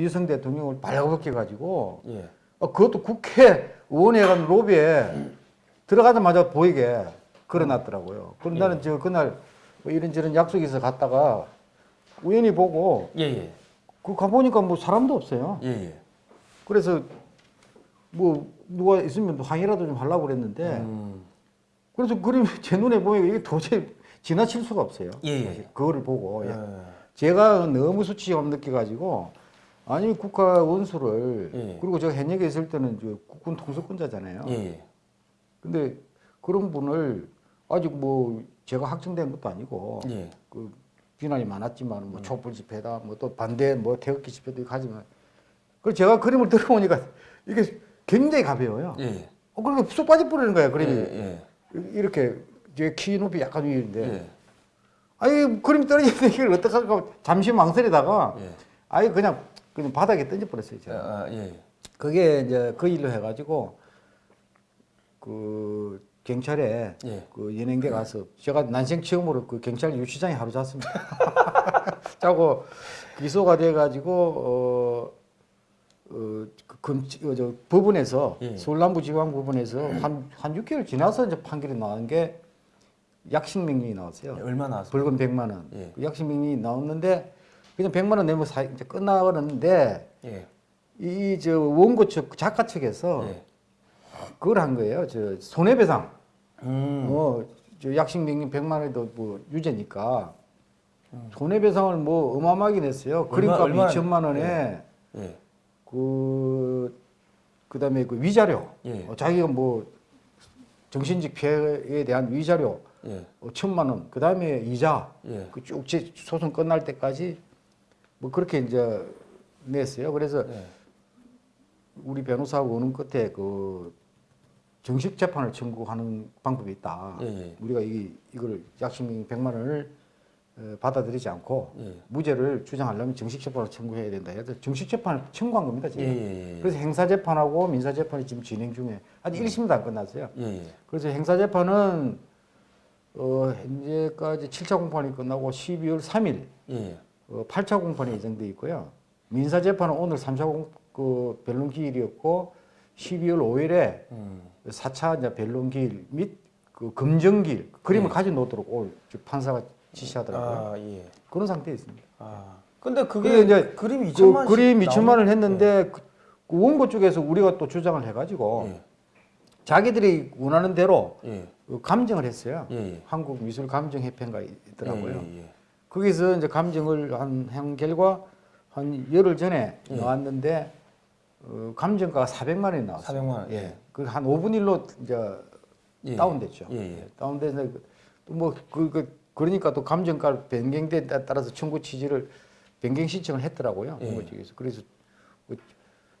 이성 대통령을 발가벗겨 가지고 예. 어, 그것도 국회 의원회관 로비에 들어가자마자 보이게 걸어놨더라고요. 그럼 나는 저 그날 뭐 이런저런 약속이 있어 갔다가 우연히 보고 예, 예. 그 가보니까 뭐 사람도 없어요. 예, 예. 그래서 뭐 누가 있으면 항의라도 좀 하려고 그랬는데 음. 그래서 그림이 제 눈에 보니까 이게 도저히 지나칠 수가 없어요. 예, 예. 그거를 보고 예. 제가 너무 수치감 느껴가지고 아니 국가 원수를 예. 그리고 제가 현역에 있을 때는 저 국군 통수권자잖아요. 예, 예. 근데 그런 분을 아직 뭐 제가 확정된 것도 아니고 예. 그 비난이 많았지만 음. 뭐 촛불 집회다 뭐 또 반대 뭐 태극기 집회도 하지만 그 제가 그림을 들어보니까 이게 굉장히 가벼워요. 예. 예. 어 그렇게 쑥 빠져 버리는 거예요 그림이 예. 이렇게 제 키 높이 약간 위인데 예. 아니 그림 떨어지는데 이걸 어떡할까 잠시 망설이다가 예. 아예 그냥 그냥 바닥에 던져 버렸어요 아, 제가. 아, 예. 그게 이제 그 일로 해가지고 그 경찰에 예. 그 연행대 가서 제가 난생 처음으로 그 경찰 유치장에 하루 잤습니다. 자고 기소가 돼가지고 어, 어, 그 검, 어, 저 법원에서 예. 서울남부지방 법원에서 한, 한 6개월 지나서 이제 판결이 나온 게 약식 명령이 나왔어요. 얼마 나왔습니까? 벌금 100만 원. 예. 그 약식 명령이 나왔는데 그냥 100만 원 내면 사, 이제 끝나버렸는데 예. 이저 원고 측 작가 측에서 예. 그걸 한 거예요. 저 손해배상. 음. 어, 저 약식 명령 100만 원도 뭐 유죄니까 손해배상을 뭐 어마어마하게 냈어요. 얼마- 그림값 얼마나- 2천만 원에 예. 그 그다음에 그 위자료. 예. 어, 자기가 뭐 정신적 피해에 대한 위자료 예. 어, 천만 원. 그다음에 이자. 예. 그쭉 소송 끝날 때까지 뭐 그렇게 이제 냈어요. 그래서 예. 우리 변호사하고 오는 끝에 그 정식 재판을 청구하는 방법이 있다. 예, 예. 우리가 이 이걸 약식명 100만 원을 어, 받아들이지 않고 예. 무죄를 주장하려면 정식 재판을 청구해야 된다. 해서 정식 재판을 청구한 겁니다. 지금. 예, 예, 예. 그래서 행사 재판하고 민사 재판이 지금 진행 중에 아직 1심도 안 끝났어요. 그래서 행사 재판은 어, 현재까지 7차 공판이 끝나고 12월 3일 예. 어, 8차 공판이 예정돼 있고요. 민사 재판은 오늘 3차 공, 그 변론 기일이었고 12월 5일에 음. 4차 이제 변론 기일 및 그 검증기일 그림을 네. 가져 놓도록 저 판사가 지시하더라고요. 아, 예. 그런 상태에 있습니다. 아. 근데 그게 이제 그림 그 2천만 그림 2천만 원을 했는데 그, 그 원고 쪽에서 우리가 또 주장을 해가지고 예. 자기들이 원하는 대로 예. 그 감정을 했어요. 예. 예. 한국 미술 감정 협회가 있더라고요. 예, 예, 거기서 이제 감정을 한, 한 결과 한 열흘 전에 예. 나왔는데 어, 감정가가 400만 원이 나왔어요. 400만 원. 예. 그한 5분 일로 이제 예. 다운됐죠. 예, 예. 다운돼서 또뭐그 그, 그러니까 또 감정가 변경에 따라서 청구 취지를 변경 신청을 했더라고요. 예. 측에서 그래서 그,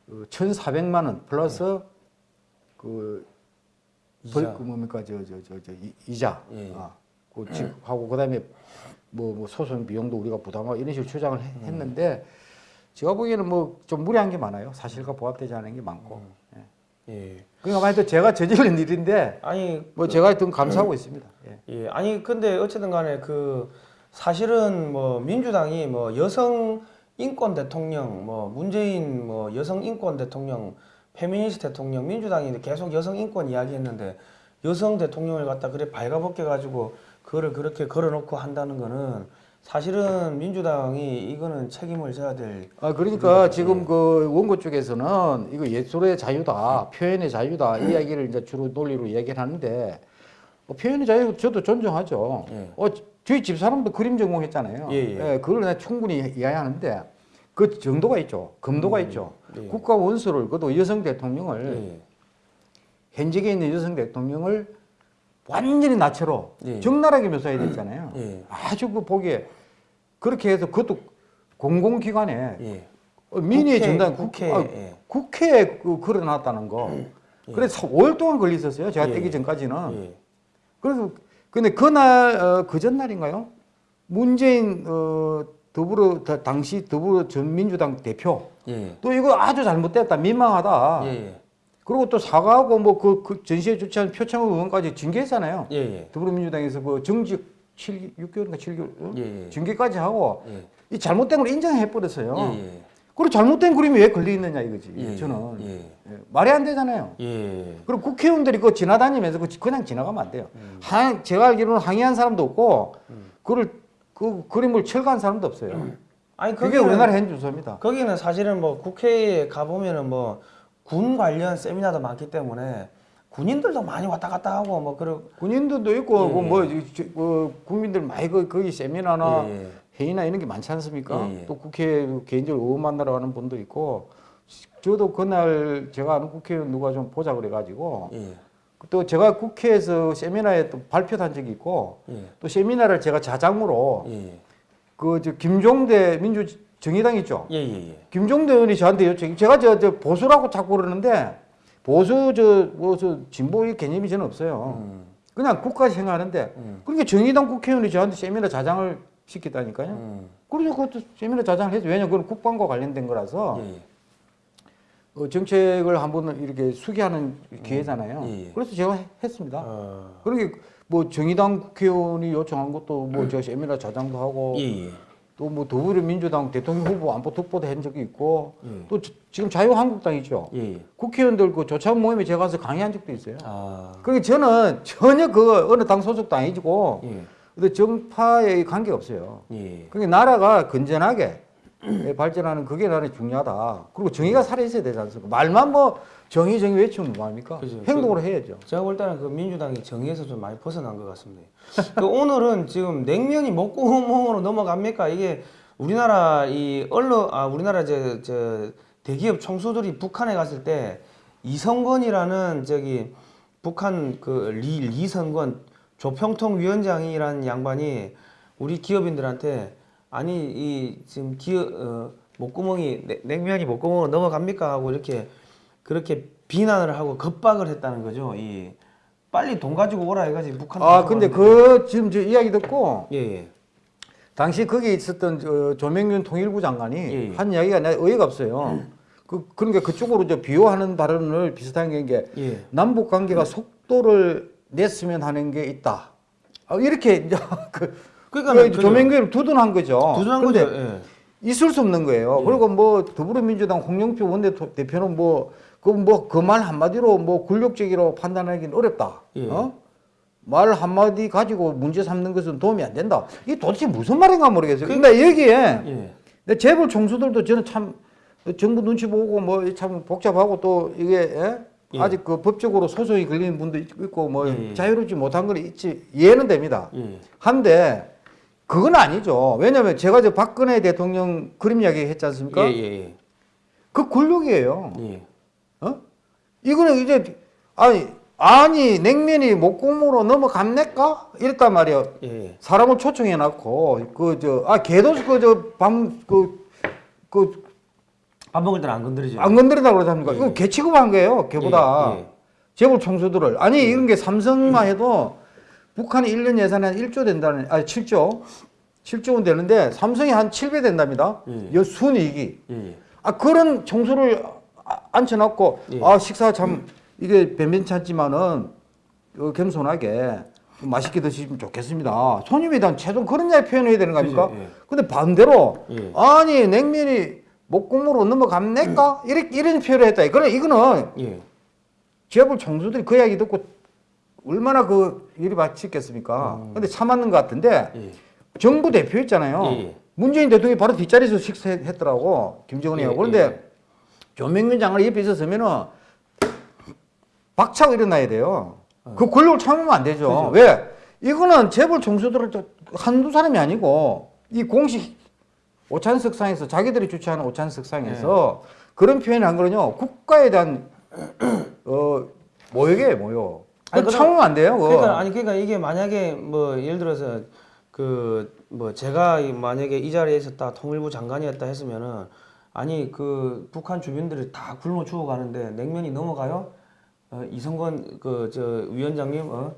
그 1,400만 원 플러스 그 이자. 벌, 그 뭡니까 저저저저 이자 예. 아, 그 즉, 하고 그다음에 뭐, 뭐 소송 비용도 우리가 부담하고 이런 식으로 주장을 해- 음. 했는데 제가 보기에는 뭐 좀 무리한 게 많아요. 사실과 부합되지 않은 게 많고. 예. 음. 예. 그러니까 하여튼 제가 저지른 일인데 아니 뭐 제가 하여튼 감사하고 있습니다. 예. 예, 아니 근데 어쨌든 간에 그 사실은 뭐 민주당이 뭐 여성 인권 대통령 뭐 문재인 뭐 여성 인권 대통령 페미니스트 대통령 민주당이 계속 여성 인권 이야기했는데 여성 대통령을 갖다 그래 발가벗겨 가지고 그거를 그렇게 걸어놓고 한다는 거는 사실은 민주당이 이거는 책임을 져야 될 아 그러니까 예. 지금 그 원고 쪽에서는 이거 예술의 자유다, 표현의 자유다 이 이야기를 이제 주로 논리로 얘기를 하는데 뭐 표현의 자유 저도 존중하죠. 예. 어 저희 집 사람도 그림 전공했잖아요. 예, 예. 그걸 내가 충분히 이해하는데 그 정도가 있죠, 금도가 있죠. 예. 국가 원수를 그것도 여성 대통령을 예. 현직에 있는 여성 대통령을 완전히 나체로 예. 적나라하게 묘사해야 됐잖아요. 예. 아주 그 보기에 그렇게 해서 그것도 공공기관에 예. 어, 민의의 국회, 전당 국회, 국, 아, 예. 국회에 그 걸어놨다는 거. 그래서 5일 동안 걸렸었어요. 제가 예. 떼기 전까지는. 예. 그래서 근데 그날 어, 그 전날인가요? 문재인 어, 더불어 다- 당시 더불어 전민주당 대표 예. 또 이거 아주 잘못됐다 민망하다. 그리고 또 사과하고 뭐그 전시회 주최한 표창원 의원까지 징계했잖아요. 예. 예. 더불어민주당에서 그 정직 7, 6개월인가 7개월 어? 예. 예. 징계까지 하고 예. 이 잘못된 걸 인정해 버렸어요. 예. 예. 그리고 잘못된 그림이 왜 걸려 있느냐 이거지. 예, 저는 말이 안 되잖아요. 예. 그리고 국회의원들이 그거 지나다니면서 그냥 지나가면 안 돼요. 음. 한, 제가 알기로는 항의한 사람도 없고 그걸 그 그림을 철거한 사람도 없어요. 아니 그게 우리나라 현 주소입니다. 거기는 사실은 뭐 국회에 가 보면은 뭐 군 관련 세미나도 많기 때문에 군인들도 많이 왔다 갔다 하고 뭐 그런 군인들도 있고 예, 그 뭐, 저- 그 국민들 많이 그 거기 세미나나 예, 예. 회의나 이런 게 많지 않습니까? 예, 예. 또 국회에 개인적으로 의원 만나러 가는 분도 있고 저도 그날 제가 아는 국회의원 누가 좀 보자 그래가지고 예. 또 제가 국회에서 세미나에 또 발표한 를 적이 있고 예. 또 세미나를 제가 자장으로 예. 그저 김종대 민주 정의당 있죠. 예, 예, 예. 김종대 의원이 저한테 요청, 제가 저, 저 보수라고 자꾸 그러는데 보수 저 뭐 저 진보의 개념이 저는 없어요. 음. 그냥 국가 생각하는데 음. 그러니까 정의당 국회의원이 저한테 세미나 자장을 시켰다니까요. 음. 그래서 그것도 세미나 자장을 했죠. 왜냐 그건 국방과 관련된 거라서 예, 예. 어, 정책을 한번 이렇게 수기하는 기회잖아요. 예, 예. 그래서 제가 해- 했습니다. 어. 그러게 뭐 정의당 국회의원이 요청한 것도 뭐 제가 세미나 자장도 하고 예, 예. 또 뭐 더불어민주당 대통령 후보 안보 특보도 한 적이 있고 예. 또 지- 지금 자유한국당이죠. 예, 예. 국회의원들 그 조찬 모임에 제가 가서 강의한 적도 있어요. 아. 그러니까 저는 전혀 그 어느 당 소속도 아니고 예. 근데 정파에 관계 없어요. 예. 그러니까 나라가 건전하게 예, 발전하는 그게 나는 중요하다. 그리고 정의가 살아 있어야 되지 않습니까? 말만 뭐 정의 정의 외치면 뭐합니까? 그죠. 행동으로 해야죠. 제가 볼 때는 그 민주당이 정의에서 좀 많이 벗어난 것 같습니다. 그 오늘은 지금 냉면이 목구멍으로 넘어갑니까? 이게 우리나라 이 언론 아 우리나라 저, 저 대기업 총수들이 북한에 갔을 때 이성건이라는 저기 북한 그 리 리성건 조평통 위원장이라는 양반이 우리 기업인들한테 아니 이 지금 기업 어, 목구멍이 냉- 냉면이 목구멍으로 넘어갑니까 하고 이렇게 그렇게 비난을 하고 겁박을 했다는 거죠. 이 빨리 돈 가지고 오라 해가지고 북한. 아 근데 그 지금 저 이야기 듣고 예 예 당시 거기에 있었던 저 조명균 통일부 장관이 예, 예. 한 이야기가 내 어이가 없어요. 그 그러니까 그쪽으로 저 비호하는 발언을 비슷한 게 예. 남북 관계가 속도를 냈으면 하는 게 있다. 아, 이렇게 이제 그 그러니까 그. 조명균을 두둔한 거죠. 두둔한 거죠. 예. 있을 수 없는 거예요. 예. 그리고 뭐 더불어민주당 홍영표 원내대표는 뭐 그 뭐 그 말 한마디로 뭐 굴욕적으로 판단하기는 어렵다. 예. 어? 말 한마디 가지고 문제 삼는 것은 도움이 안 된다. 이게 도대체 무슨 말인가 모르겠어요. 그- 근데 여기에 예. 재벌 총수들도 저는 참 정부 눈치 보고 뭐 참 복잡하고 또 이게 예? 예. 아직 그 법적으로 소송이 걸리는 분도 있고 뭐 예, 예. 자유롭지 못한 건 있지 이해는 됩니다. 예. 한데 그건 아니죠. 왜냐하면 제가 저 박근혜 대통령 그림 이야기 했지 않습니까? 예예예. 그 굴욕이에요. 예. 어? 이거는 이제 아니 아니 냉면이 목구멍으로 넘어갑니까? 이랬단 말이에요. 예. 사람을 초청해 놨고 그 저아 개도 그저밤그그 밥 먹을 때는 안 건드리죠. 안 건드린다고 그러지 않습니까? 예. 이거 개 취급한 거예요. 개보다. 예, 예. 재벌 총수들을. 아니 이런 게 삼성만 해도 북한이 1년 예산이 한 1조 된다는 아니 7조 7조 원 되는데 삼성이 한 7배 된답니다. 예. 여 순이익이. 예. 아 그런 총수를 아- 앉혀놓고 예. 아 식사 참 이게 변변찮지만은 어, 겸손하게 맛있게 드시면 좋겠습니다. 손님에 대한 최종 그런 이야기 표현해야 되는 거 아닙니까? 예. 근데 반대로 예. 아니 냉면이 목구멍으로 넘어갑니까? 이렇게 이런 표현을 했다. 그래 이거는 예. 재벌 총수들이 그 이야기 듣고 얼마나 그 일이 바치겠습니까? 근데 참았는 것 같은데 예. 정부 대표 있잖아요. 예, 예. 문재인 대통령이 바로 뒷자리에서 식사했더라고 김정은이하고 예, 그런데 예. 조명균 장관이 옆에 있었으면은 박차고 일어나야 돼요. 어. 그 권력을 참으면 안 되죠. 왜? 이거는 재벌 총수들은 저 한두 사람이 아니고 이 공식 오찬석상에서 자기들이 주최하는 오찬석상에서 예. 그런 표현을 한 거는요 국가에 대한 어 모욕이에요 모욕. 그 참으면 안 돼요. 그거. 그러니까 아니 그러니까 이게 만약에 뭐 예를 들어서 그 뭐 제가 이- 만약에 이 자리에 있었다 통일부 장관이었다 했으면은 아니 그 북한 주민들이 다 굶어 죽어가는데 냉면이 넘어가요? 어, 이성건 그 저 위원장님 어?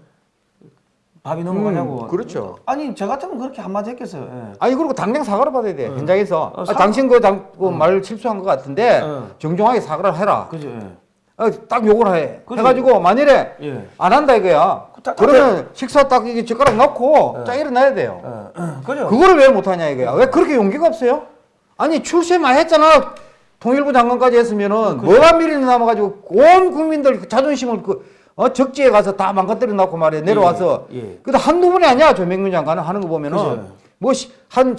밥이 넘어가냐고. 음, 그렇죠. 아니 저 같으면 그렇게 한마디 했겠어요. 예. 아니 그리고 당장 사과를 받아야 돼 현장에서 어, 아, 사- 당신 그말 실수한 것 같은데 어. 정중하게 사과를 해라 그죠. 예. 어, 딱 욕을 해 그죠. 해가지고 만일에 예. 안 한다 이거야 그 딱- 그러면 식사 딱 이게 젓가락 넣고 어. 쫙 일어나야 돼요 어, 그죠. 그거를 왜 못하냐 이거야 왜 그렇게 용기가 없어요 아니 출세 많이 했잖아 통일부 장관까지 했으면은 그렇죠. 뭐가 미리 남아가지고 온 국민들 그 자존심을 그 어, 적지에 가서 다 망가뜨려 놓고 말이야 내려와서 예, 예. 근데 한두 분이 아니야 조명균 장관은 하는 거 보면은 그죠. 뭐한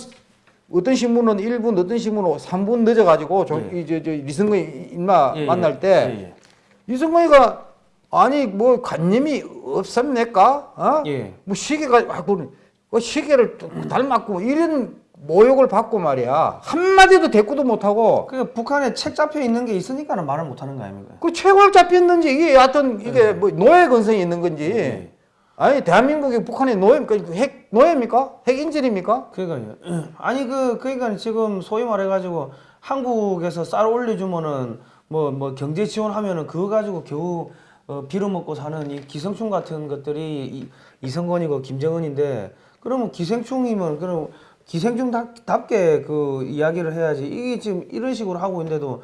어떤 신문은 1분 어떤 신문은 3분 늦어가지고 저, 예. 이, 저, 저 이승근 인마 예, 예. 만날 때 예, 예. 이승근이가 아니 뭐 관념이 없습니까? 어? 예. 뭐 시계가 아, 그 시계를 또 닮았고 뭐 이런 모욕을 받고 말이야 한마디도 대꾸도 못하고 그 북한에 책 잡혀 있는 게 있으니까 는 말을 못 하는 거 아닙니까? 그 최고를 잡혔는지 이게 하여튼 이게 뭐 노예 건성이 있는 건지 예. 아니 대한민국이 북한의 노예입니까 핵 노예입니까 핵 인질입니까 그러니까요. 아니 그 그러니까 지금 소위 말해가지고 한국에서 쌀 올려주면은 뭐뭐 경제 지원하면은 그거 가지고 겨우 어, 빌어먹고 사는 이 기생충 같은 것들이 이, 이성건이고 김정은인데 그러면 기생충이면 그럼 기생충답게 그 이야기를 해야지 이게 지금 이런 식으로 하고 있는데도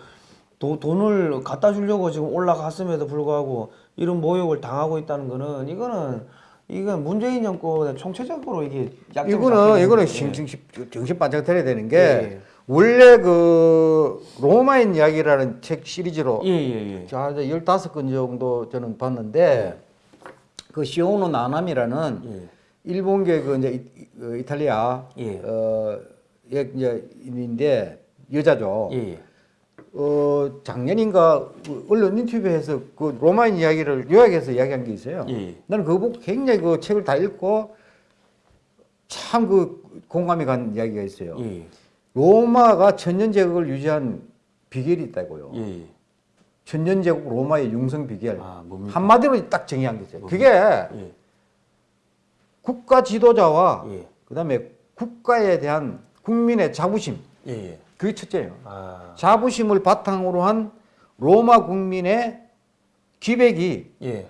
도, 돈을 갖다 주려고 지금 올라갔음에도 불구하고 이런 모욕을 당하고 있다는 거는 이거는 이건 문재인 정권의 총체적으로 이게 이거는 이거는. 정신 정신 반짝 들어야 되는 게 예, 예. 원래 그 로마인 이야기라는 책 시리즈로 예, 예, 예. 자 이제 15건 정도 저는 봤는데 그 시오노 나나미라는 예. 일본계 그 이제 이, 그 이탈리아 예. 어 예, 이제 인데 여자죠. 예, 예. 어 작년인가 그 언론 인터뷰에서 그 로마인 이야기를 요약해서 이야기한 게 있어요. 예, 예. 나는 그거 보고 굉장히 그 책을 다 읽고 참 그 공감이 간 이야기가 있어요. 예, 로마가 천년 제국을 유지한 비결이 있다고요. 천년 제국 로마의 융성 비결. 아, 뭡니까? 한마디로 딱 정의한 게 있어요. 그게 예, 국가 지도자와 예, 그다음에 국가에 대한 국민의 자부심. 예, 예. 그게 첫째예요. 아, 자부심을 바탕으로 한 로마 국민의 기백이 예,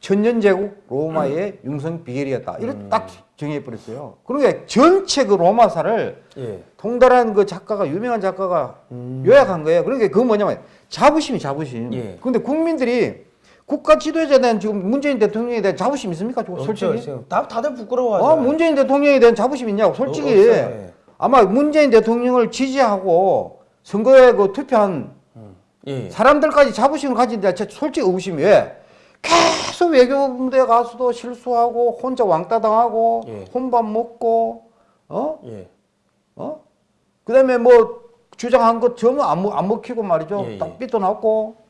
천년제국 로마의 융성 비결이었다. 이렇게 음. 딱 정의해 버렸어요. 그러니까 전체 그 로마사를 예. 통달한 그 작가가 유명한 작가가 음. 요약한 거예요. 그러니까 그건 뭐냐면 자부심이 자부심. 예. 근데 국민들이 국가 지도자에 대한 지금 문재인 대통령에 대한 자부심 있습니까? 솔직히. 지금 다 다들 부끄러워하죠. 어, 문재인 대통령에 대한 자부심 있냐고. 솔직히 어, 없어요, 예. 아마 문재인 대통령을 지지하고 선거에 그 투표한 음. 예, 사람들까지 자부심을 가진데 제 솔직히 의구심이 왜? 계속 외교부대 가서도 실수하고 혼자 왕따 당하고 예. 혼밥 먹고 어? 예, 어? 그다음에 뭐 주장한 것 전부 안, 먹- 안 먹히고 말이죠. 예, 예. 딱 삐져나왔고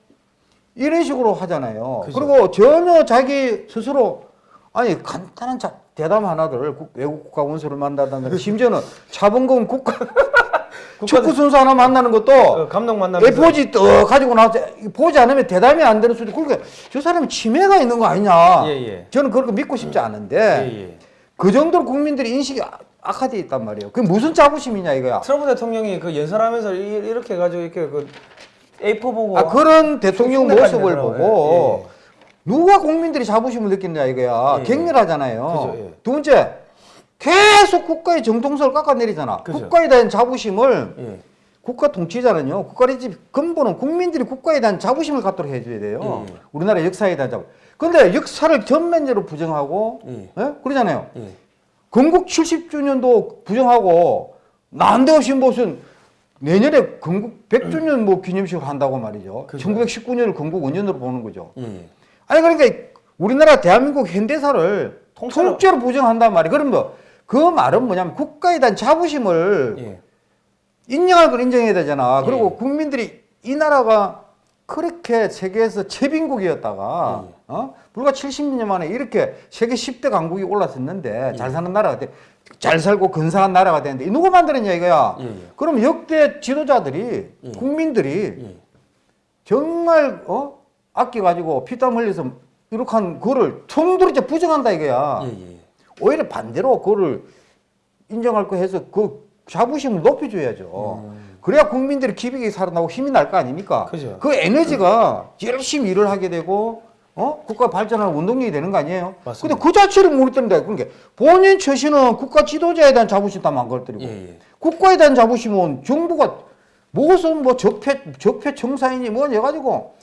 이런 식으로 하잖아요. 그죠. 그리고 전혀 자기 스스로 아니 간단한 자, 대담 하나들 국- 외국 국가 원수를 만나다는 심지어는 자본금 국가 축구 선수 하나 만나는 것도 어, 감독 만나면서 A4지 떠 가지고 나와서 보지 않으면 대담이 안 되는 수도 그러니까 저 사람이 치매가 있는 거 아니냐. 예, 예. 저는 그렇게 믿고 싶지 않은데 예, 예. 그 정도로 국민들이 인식이 악- 악화돼 있단 말이에요. 그게 무슨 자부심이냐 이거야. 트럼프 대통령이 그 연설하면서 이- 이렇게 해가지고 이렇게 그 A4 보고 아 그런 대통령 모습을 내더라고요. 보고 예, 누가 국민들이 자부심을 느끼느냐 이거야. 예, 그죠, 격렬하잖아요. 예. 두 번째 계속 국가의 정통성을 깎아내리잖아. 그죠. 국가에 대한 자부심을 예. 국가 통치자는요. 국가의 집 근본은 국민들이 국가에 대한 자부심을 갖도록 해줘야 돼요. 예, 예. 우리나라 역사에 대한 자부. 근데 역사를 전면적으로 부정하고 예. 예? 그러잖아요. 예. 건국 70주년도 부정하고 난데없이 무슨 내년에 건국 100주년 뭐 기념식을 한다고 말이죠. 그죠. 1919년을 건국 원년으로 보는 거죠. 예. 예. 아니 그러니까 우리나라 대한민국 현대사를 통째로- 통째로 부정한단 말이에요. 그럼 뭐 그 말은 뭐냐면 국가에 대한 자부심을 예. 인정할 걸 인정해야 되잖아. 예. 그리고 국민들이 이 나라가 그렇게 세계에서 최빈국이었다가 예. 어? 불과 70년 만에 이렇게 세계 10대 강국이 올랐었는데 예. 잘 사는 나라가 돼. 잘 살고 근사한 나라가 되는데 누가 만들었냐 이거야. 예, 예. 그럼 역대 지도자들이 예. 국민들이 예. 정말 어? 아껴가지고 피땀 흘려서 이렇게 한 거를 통들이 부정한다 이거야. 오히려 반대로 그거를 인정할 거 해서 그 자부심을 높여줘야죠. 그래야 국민들이 기백이 살아나고 힘이 날 거 아닙니까? 그죠. 그 에너지가 열심히 일을 하게 되고 어? 국가 발전하는 운동력이 되는 거 아니에요? 맞습니다. 근데 그 자체를 모르던데 그러니까 본인 처신은 국가 지도자에 대한 자부심 다 망가뜨리고 예, 예. 국가에 대한 자부심은 정부가 무슨 뭐 적폐 적폐 청사인이 뭐냐 해가지고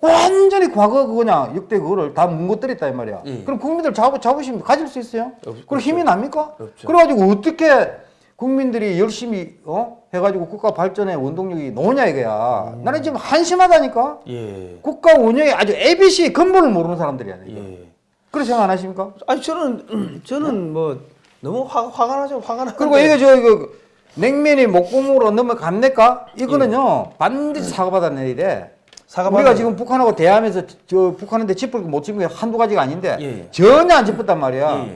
완전히 과거 그거냐 역대 그거를 다 뭉거뜨렸다 이 말이야. 예. 그럼 국민들 자부 자부심 가질 수 있어요? 없- 그럼 힘이 납니까? 없죠. 그래가지고 어떻게 국민들이 열심히 어 해가지고 국가 발전의 원동력이 뭐냐 이거야. 나는 지금 한심하다니까. 예. 국가 운영에 아주 ABC 근본을 모르는 사람들이야. 이거. 예. 그렇게 생각 안 하십니까? 아니 저는 저는 뭐 너무 화, 화가 나죠. 화가 나. 그리고 이게 저 이거 냉면이 목구멍으로 넘어갑니까? 이거는요 반드시 사과받아내야 돼. 사과 우리가 지금 북한하고 대하면서 저 북한한테 짚을 못 짚은 게 한두 가지가 아닌데 예, 예. 전혀 안 짚었단 말이야.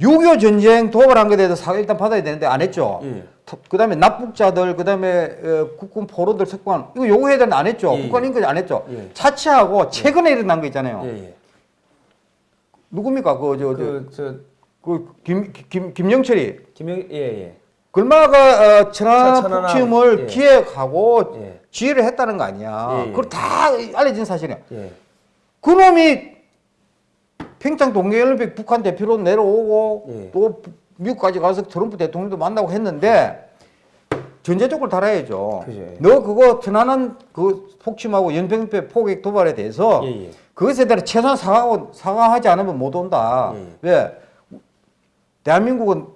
예, 6.25 전쟁 도발한 것에 대해서 사과 일단 받아야 되는데 안 했죠. 예. 그 다음에 납북자들, 그 다음에 국군 포로들 석관 이거 요구해야 되는데 안 했죠. 예, 국가 인권 안 했죠. 예. 차치하고 최근에 일어난 거 있잖아요. 예. 예. 누굽니까? 그, 저, 저, 그 저 그 김, 김, 김영철이. 김영 예 예. 글마가 어, 천안 폭침을 예. 기획하고 예. 지휘를 했다는 거 아니야. 예, 예. 그걸 다 알려진 사실이야. 예. 그놈이 평창 동계올림픽 북한 대표로 내려오고 예. 또 미국까지 가서 트럼프 대통령도 만나고 했는데 전제적으로 달아야죠. 예. 너 그거 편안한 그 폭침하고 연평도 포격 도발에 대해서 예, 예. 그것에 대한 최소한 사과하고 사과하지 않으면 못 온다. 예, 예. 왜? 대한민국은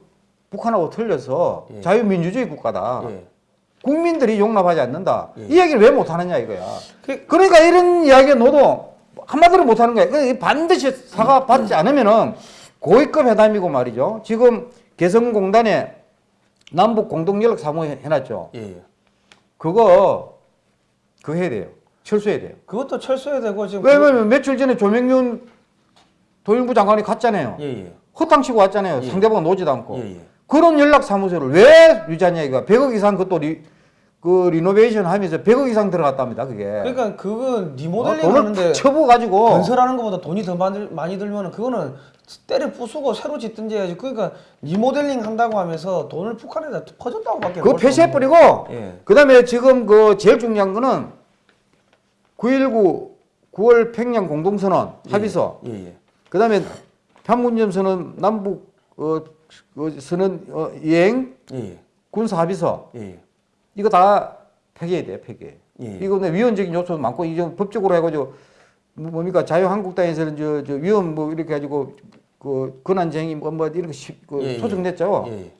북한하고 틀려서 예. 자유민주주의 국가다. 예. 국민들이 용납하지 않는다. 예. 이 얘기를 왜 못하느냐 이거야. 그- 그러니까 이런 이야기 너도 한마디로 못하는 거야. 그러니까 반드시 사과 받지 않으면은 고위급 회담이고 말이죠. 지금 개성공단에 남북 공동연락 사무 해놨죠. 예. 예. 그거 그거 해야 돼요. 철수해야 돼요. 그것도 철수해야 되고 지금 왜냐면 며칠 전에 조명윤 도일부 장관이 갔잖아요. 그- 예, 예. 허탕치고 왔잖아요. 예. 상대방 노지도 않고. 예, 예. 그런 연락 사무소를 왜 유지하냐 이거. 100억 이상 그것도 리, 그 리노베이션 하면서 100억 이상 들어갔답니다. 그게. 그러니까 그건 어, 리모델링 돈을 하는데 팍 쳐부어가지고 건설하는 것보다 돈이 더 많이, 들면은 그거는 때려 부수고 새로 짓든지 해야지. 그러니까 리모델링 한다고 하면서 돈을 북한에다 퍼줬다고 밖에 그거 볼수 폐쇄해버리고 예. 그 다음에 지금 그 제일 중요한 거는 9.19 9월 평양 공동선언 합의서 예, 예. 그 다음에 판문점 선언 남북 어, 그 선언 어, 이행 예, 예. 군사 합의서 예, 예. 이거 다 폐기해야 돼요 폐기. 예. 이거 근데 위헌적인 요소도 많고 이제 법적으로 해가지고 뭐- 뭡니까 자유한국당에서는 저, 저 위헌 뭐 이렇게 가지고 그 권한쟁의 뭐, 뭐 이런 거 시- 그 예, 예. 소송 냈죠. 예,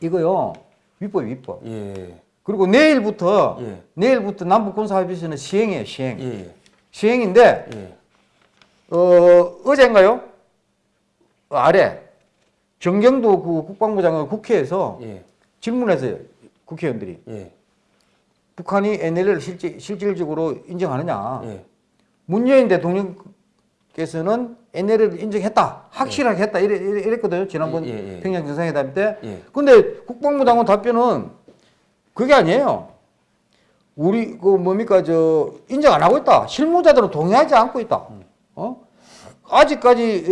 이거요 위법 위법. 예. 그리고 내일부터 예. 내일부터 남북 군사 합의서는 시행이에요 시행. 시행인데 예. 어 어젠가요 어, 아래 정경도 그 국방부 장관 국회에서 예. 질문했어요 국회의원들이 예. 북한이 NLL을 실질, 실질적으로 인정하느냐. 예. 문재인 대통령께서는 NLL을 인정했다. 확실하게 했다. 이래, 이래, 이랬거든요. 지난번 예, 예, 예. 평양 정상회담 때. 예. 근데 국방부 장관 답변은 그게 아니에요. 우리 그 뭡니까 저 인정 안 하고 있다. 실무자들은 동의하지 않고 있다. 어? 아직까지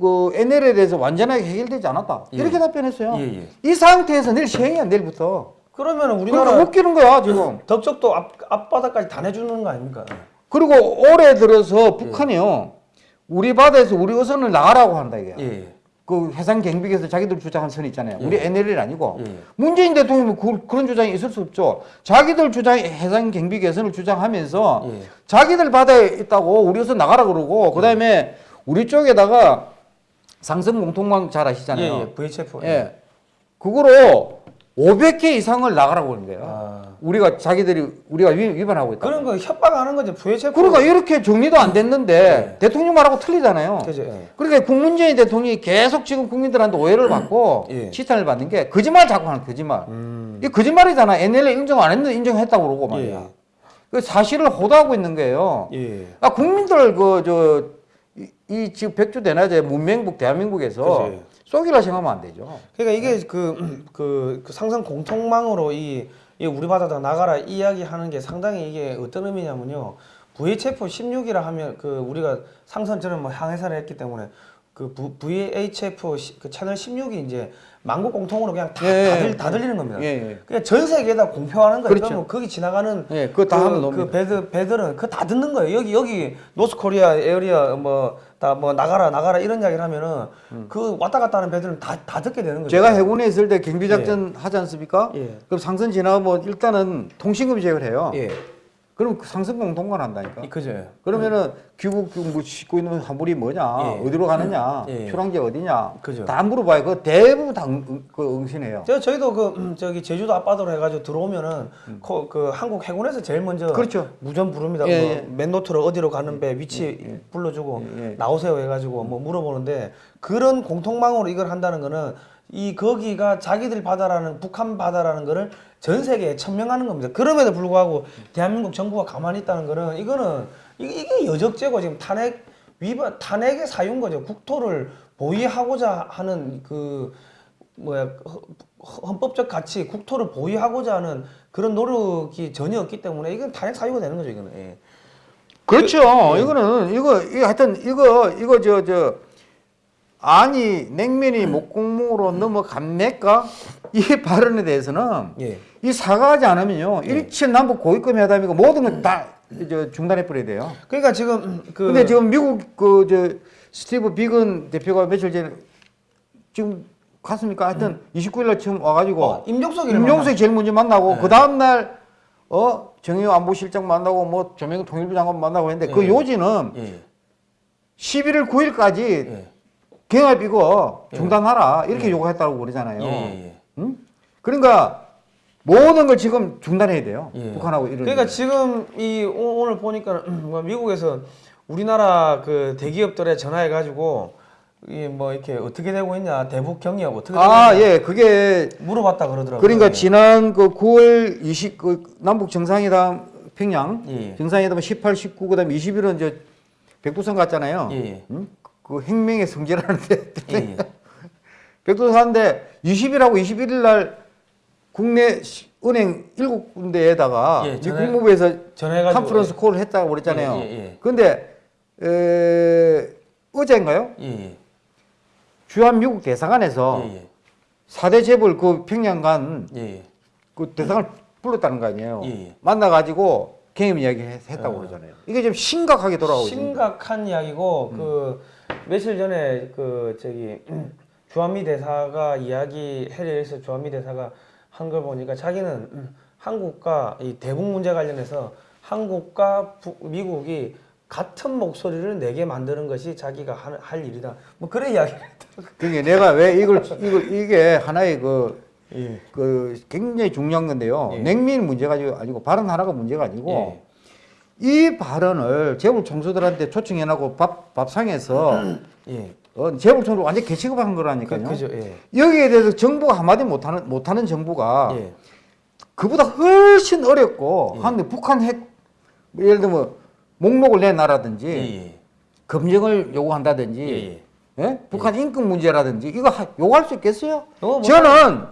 그 NLL에 대해서 완전하게 해결되지 않았다. 예. 이렇게 답변했어요. 예, 예. 이 상태에서 내일 시행이야 내일부터. 그러면 그러니까 우리나라 웃기는 거야 지금. 덕적도 앞 앞바다까지 다 내주는 거 아닙니까? 그리고 올해 들어서 북한이요 우리 바다에서 우리 어선을 나가라고 한다 이게. 예. 예. 그 해상 경비에서 자기들 주장한 선이 있잖아요. 우리 예. NLL 아니고 예. 문재인 대통령은 그, 그런 주장이 있을 수 없죠. 자기들 주장 해상 경비 개선을 주장하면서 예. 자기들 바다에 있다고 우리 어선 나가라 그러고 그다음에 우리 쪽에다가 상성 공통망 잘 예, 아시잖아요. 예. VHF. 예. 그거로 500개 이상을 나가라고 그러는 거예요. 아. 우리가 자기들이 우리가 위, 위반하고 있다. 그런 거 협박하는 거지. VHF. 그러니까 이렇게 정리도 안 됐는데 대통령 말하고 틀리잖아요. 그죠. 예. 그러니까 국문재인 대통령이 계속 지금 국민들한테 오해를 받고 예. 치탄을 받는 게 거짓말 자꾸 하는 거짓말. 음. 이 거짓말이잖아. NLL 인정 안 했는데 인정했다고 그러고 말이야. 예. 그 사실을 호도하고 있는 거예요. 예. 아 국민들 그 저 이 지금 백주 대낮에 문명국 대한민국에서 그치. 쏘기라 생각하면 안 되죠. 그러니까 이게 그, 그, 그 상선 공통망으로 이, 이 우리 바다다 나가라 이야기하는 게 상당히 이게 어떤 의미냐면요. VHF 16이라 하면 그 우리가 상선 저는 뭐 항해사를 했기 때문에 그 부- VHF 시- 그 채널 16이 이제 만국 공통으로 그냥 다, 예, 다, 예. 들, 다 들리는 겁니다. 예, 예. 그냥 전 세계에다 공표하는 거예요. 그렇죠. 거기 지나가는 예, 그거 다 하면 그, 놉니다. 그 배들 배들은 그거 다 듣는 거예요. 여기 여기 North Korea area 뭐 다 뭐 나가라 나가라 이런 이야기를 하면은 그 왔다 갔다 하는 배들은 다 다 듣게 되는 거죠. 음. 제가 해군에 있을 때 경비작전 하지 않습니까? 예. 그럼 상선 지나가면 일단은 통신금 제거를 해요. 예. 그럼 그 상승공 동반한다니까. 그죠. 그러면은 귀국 뭐 싣고 있는 화물이 뭐냐, 예. 어디로 가느냐, 예. 출항지 어디냐, 그죠. 다 물어봐요. 그 대부분 다 응, 그 응신해요. 저 저희도 그 음, 저기 제주도 앞바다로 해가지고 들어오면은 그, 그 한국 해군에서 제일 먼저 음. 그렇죠. 무전 부릅니다. 예, 뭐 예. 맨노트로 어디로 가는 배 위치 불러주고 예, 예. 나오세요 해가지고 뭐 물어보는데 그런 공통망으로 이걸 한다는 거는 이 거기가 자기들 바다라는 북한 바다라는 거를 전 세계에 천명하는 겁니다. 그럼에도 불구하고 대한민국 정부가 가만히 있다는 거는 이거는 이게, 여적죄고 지금 탄핵 위반 탄핵의 사유인 거죠. 국토를 보위하고자 하는 그 뭐야 허- 헌법적 가치 국토를 보위하고자 하는 그런 노력이 전혀 없기 때문에 이건 탄핵 사유가 되는 거죠 이거는. 예. 그렇죠. 이거는 이거 이거 하여튼 이거 이거 저저 아니 냉면이 목공무로 넘어갑니까? 이 발언에 대해서는 예. 이 사과하지 않으면요 일칠 남북 고위급 회담이고 모든 걸다 중단해 버려야 돼요. 그러니까 지금 그 근데 지금 미국 그 저 스티브 비건 대표가 며칠 전에 지금 갔습니까? 하여튼 29일 날 처음 와가지고 어, 임종석이 임종석 제일 먼저 만나고 네. 그 다음 날 어 정의용 안보실장 만나고 뭐 조명 통일부 장관 만나고 했는데 그 예. 요지는 예. 11일 9일까지 예. 경합 이거 중단하라 이렇게 요구했다고 그러잖아요. 예. 예. 응? 그러니까 모든 걸 지금 중단해야 돼요. 예. 북한하고 이런. 그러니까 지금 이 오- 오늘 보니까 뭐 미국에서 우리나라 그 대기업들에 전화해 가지고 이뭐 이렇게 어떻게 되고 있냐 대북 경협 어떻게 되고 아 있냐 예, 그게 물어봤다 그러더라고요. 그러니까 예. 지난 그 9월 20 그 남북 정상회담 평양 예. 정상회담 18, 19 그다음에 20일은 저 백두산 갔잖아요. 예, 예. 응? 그 핵명의 성지라는데 예, 예. 백두산 갔는데 20일하고 21일 날 국내 시- 은행 일곱 군데에다가 예, 미 전에- 국무부에서 전화해가지고 컨퍼런스 콜을 했다고 그랬잖아요. 예, 예, 예. 근데 에, 어제인가요? 예, 예. 주한 미국 대사관에서 예, 예. 사대 재벌 그 평양 간 예, 예. 그 대상을 불렀다는 거 아니에요. 예, 예. 만나가지고 경험 이야기 했- 했다고 어. 그러잖아요. 이게 좀 심각하게 돌아오고 있습니다. 심각한 이야기고 그 며칠 전에 그 저기 주한미 대사가 이야기 해리에서 주한미 대사가 한 걸 보니까 자기는 음, 한국과 이 대북 문제 관련해서 한국과 부- 미국이 같은 목소리를 내게 만드는 것이 자기가 할, 할 일이다. 뭐 그런 이야기를 했더라고요. 그게 내가 왜 이걸 이걸 이게 하나의 그, 예. 그 굉장히 중요한 건데요. 예. 냉면 문제가 아니고 발언 하나가 문제가 아니고 예. 이 발언을 재벌 총수들한테 초청해놓고 밥 밥상에서 예. 어, 재벌 총수 완전 개취급한 거라니까요. 그, 그죠. 예. 여기에 대해서 정부가 한마디 못하는 못하는 정부가 예. 그보다 훨씬 어렵고 예. 북한 핵뭐 예를 들면 목록을 내놔라든지 예. 예. 검증을 요구한다든지 예. 예. 예? 북한 인권 문제라든지 이거 하- 요구할 수 있겠어요? 요거 못 저는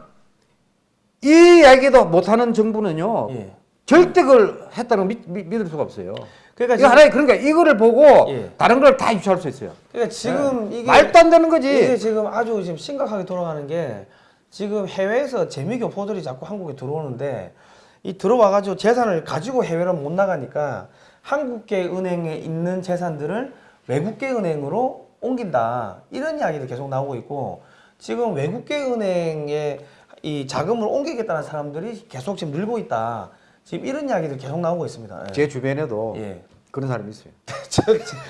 이 이야기도 못하는 정부는요 예. 절대 그걸 했다는 거 믿, 믿, 믿을 수가 없어요. 그러니까 이거 하나의 그러니까 이거를 보고 예. 다른 걸 다 유추할 수 있어요. 그러니까 지금 이게 말도 안 되는 거지. 이게 지금 아주 지금 심각하게 돌아가는 게 지금 해외에서 재미교포들이 자꾸 한국에 들어오는데 이 들어와가지고 재산을 가지고 해외로 못 나가니까 한국계 은행에 있는 재산들을 외국계 은행으로 옮긴다 이런 이야기도 계속 나오고 있고 지금 외국계 은행에 이 자금을 옮기겠다는 사람들이 계속 지금 늘고 있다 지금 이런 이야기도 계속 나오고 있습니다. 예. 제 주변에도 예. 그런 사람이 있어요. 저,